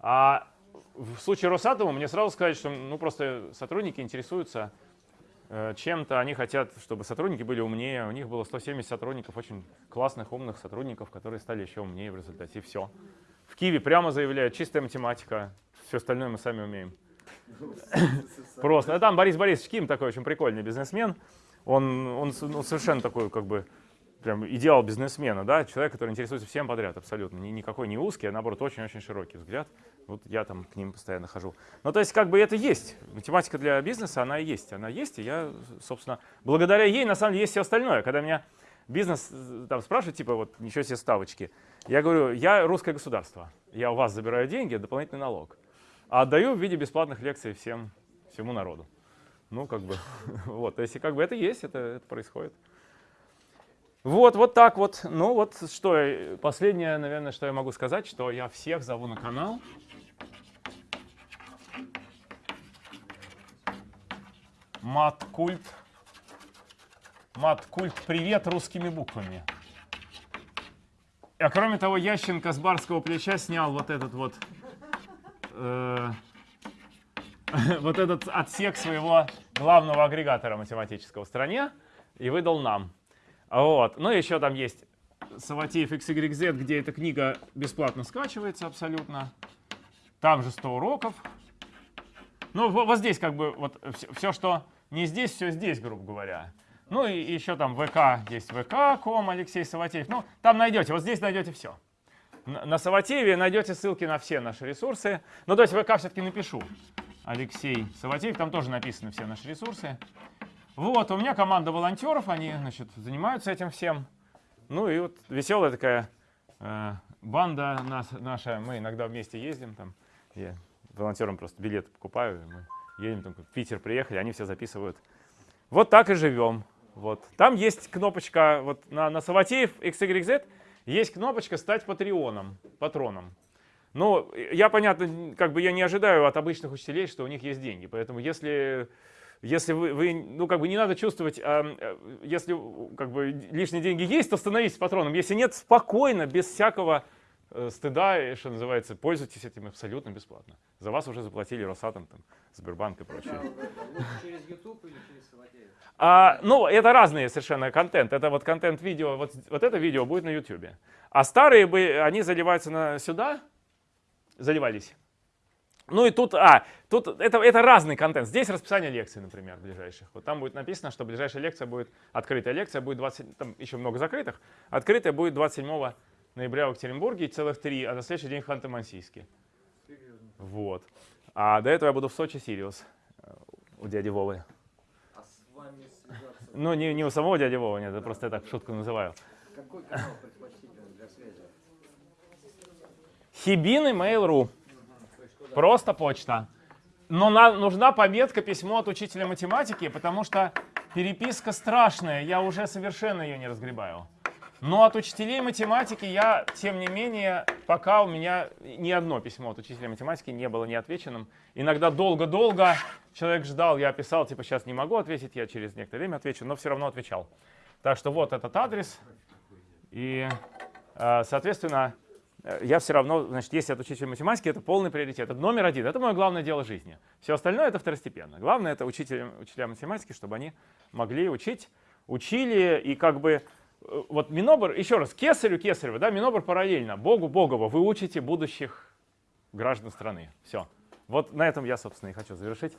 А в случае Росатома мне сразу сказать, что ну, просто сотрудники интересуются э, чем-то, они хотят, чтобы сотрудники были умнее. У них было 170 сотрудников, очень классных, умных сотрудников, которые стали еще умнее в результате. И все. В Киеве прямо заявляют, чистая математика, все остальное мы сами умеем. Просто. А там Борис Борисович Ким такой очень прикольный бизнесмен. Он, он с- ну, совершенно такой, как бы, прям идеал бизнесмена, да, человек, который интересуется всем подряд абсолютно. Ни, никакой не узкий, а наоборот очень-очень широкий взгляд. Вот я там к ним постоянно хожу. Ну, то есть, как бы это есть. Математика для бизнеса, она есть. Она есть, и я, собственно, благодаря ей, на самом деле, есть все остальное. Когда меня бизнес э, там спрашивает, типа, вот, ничего себе ставочки, я говорю, я русское государство. Я у вас забираю деньги, дополнительный налог. А отдаю в виде бесплатных лекций всем, всему народу. Ну, как бы, вот, то есть, как бы это есть, это, это происходит. Вот, вот так вот. Ну, вот что, э, последнее, наверное, что я могу сказать, что я всех зову на канал. Маткульт. Маткульт, привет русскими буквами. А кроме того, Ященко с барского плеча снял вот этот вот э, вот этот отсек своего главного агрегатора математического в стране и выдал нам. Вот. Ну, еще там есть Саватеев XYZ, где эта книга бесплатно скачивается абсолютно. Там же 100 уроков. Ну, во- вот здесь как бы вот все, что не здесь, все здесь, грубо говоря. Ну и еще там ВК, есть ВК.ком, Алексей Саватеев. Ну, там найдете, вот здесь найдете все. На Саватееве найдете ссылки на все наши ресурсы. Ну, то есть ВК все-таки напишу. Алексей Саватеев, там тоже написаны все наши ресурсы. Вот, у меня команда волонтеров, они, значит, занимаются этим всем. Ну и вот веселая такая э, банда нас, наша, мы иногда вместе ездим там. Я волонтерам просто билет покупаю, мы едем там, в Питер приехали, они все записывают. Вот так и живем. Вот. Там есть кнопочка, вот на, на Саватеев XYZ есть кнопочка «Стать патреоном», патроном. Ну, я, понятно, как бы я не ожидаю от обычных учителей, что у них есть деньги. Поэтому если, если вы, вы, ну, как бы не надо чувствовать, а, э, если как бы лишние деньги есть, то становитесь патроном. Если нет, спокойно, без всякого э, стыда, что называется, пользуйтесь этим абсолютно бесплатно. За вас уже заплатили Росатом, там, Сбербанк и прочее. Через YouTube или через Саватеев? А, ну, это разные совершенно контент. Это вот контент-видео, вот, вот это видео будет на YouTube. А старые бы, они заливаются на сюда, заливались. Ну и тут, а, тут это, это разный контент. Здесь расписание лекций, например, ближайших. Вот там будет написано, что ближайшая лекция будет, открытая лекция будет 20, там еще много закрытых. Открытая будет 27 ноября в Екатеринбурге, целых три, а на следующий день в Ханты-Мансийске. Вот. А до этого я буду в Сочи, Сириус, э, у дяди Вовы. А с вами связаться? Ну, не, не у самого дяди Вовы, нет, это просто я так шутку называю. Какой канал предпочтительный для связи? Хибины Mail.ru. Просто почта. Но нужна пометка письмо от учителя математики, потому что переписка страшная, я уже совершенно ее не разгребаю. Но от учителей математики я, тем не менее, пока у меня ни одно письмо от учителя математики не было неотвеченным. Иногда долго-долго человек ждал, я писал, типа, сейчас не могу ответить, я через некоторое время отвечу, но все равно отвечал. Так что вот этот адрес. И, э, соответственно, я все равно, значит, если от учителя математики, это полный приоритет. Это номер один. Это мое главное дело жизни. Все остальное это второстепенно. Главное это учителя, учителя математики, чтобы они могли учить, учили и как бы э, вот Минобр, еще раз, Кесарю Кесарева, да, Минобр параллельно, Богу Богово, вы учите будущих граждан страны. Все. Вот на этом я, собственно, и хочу завершить.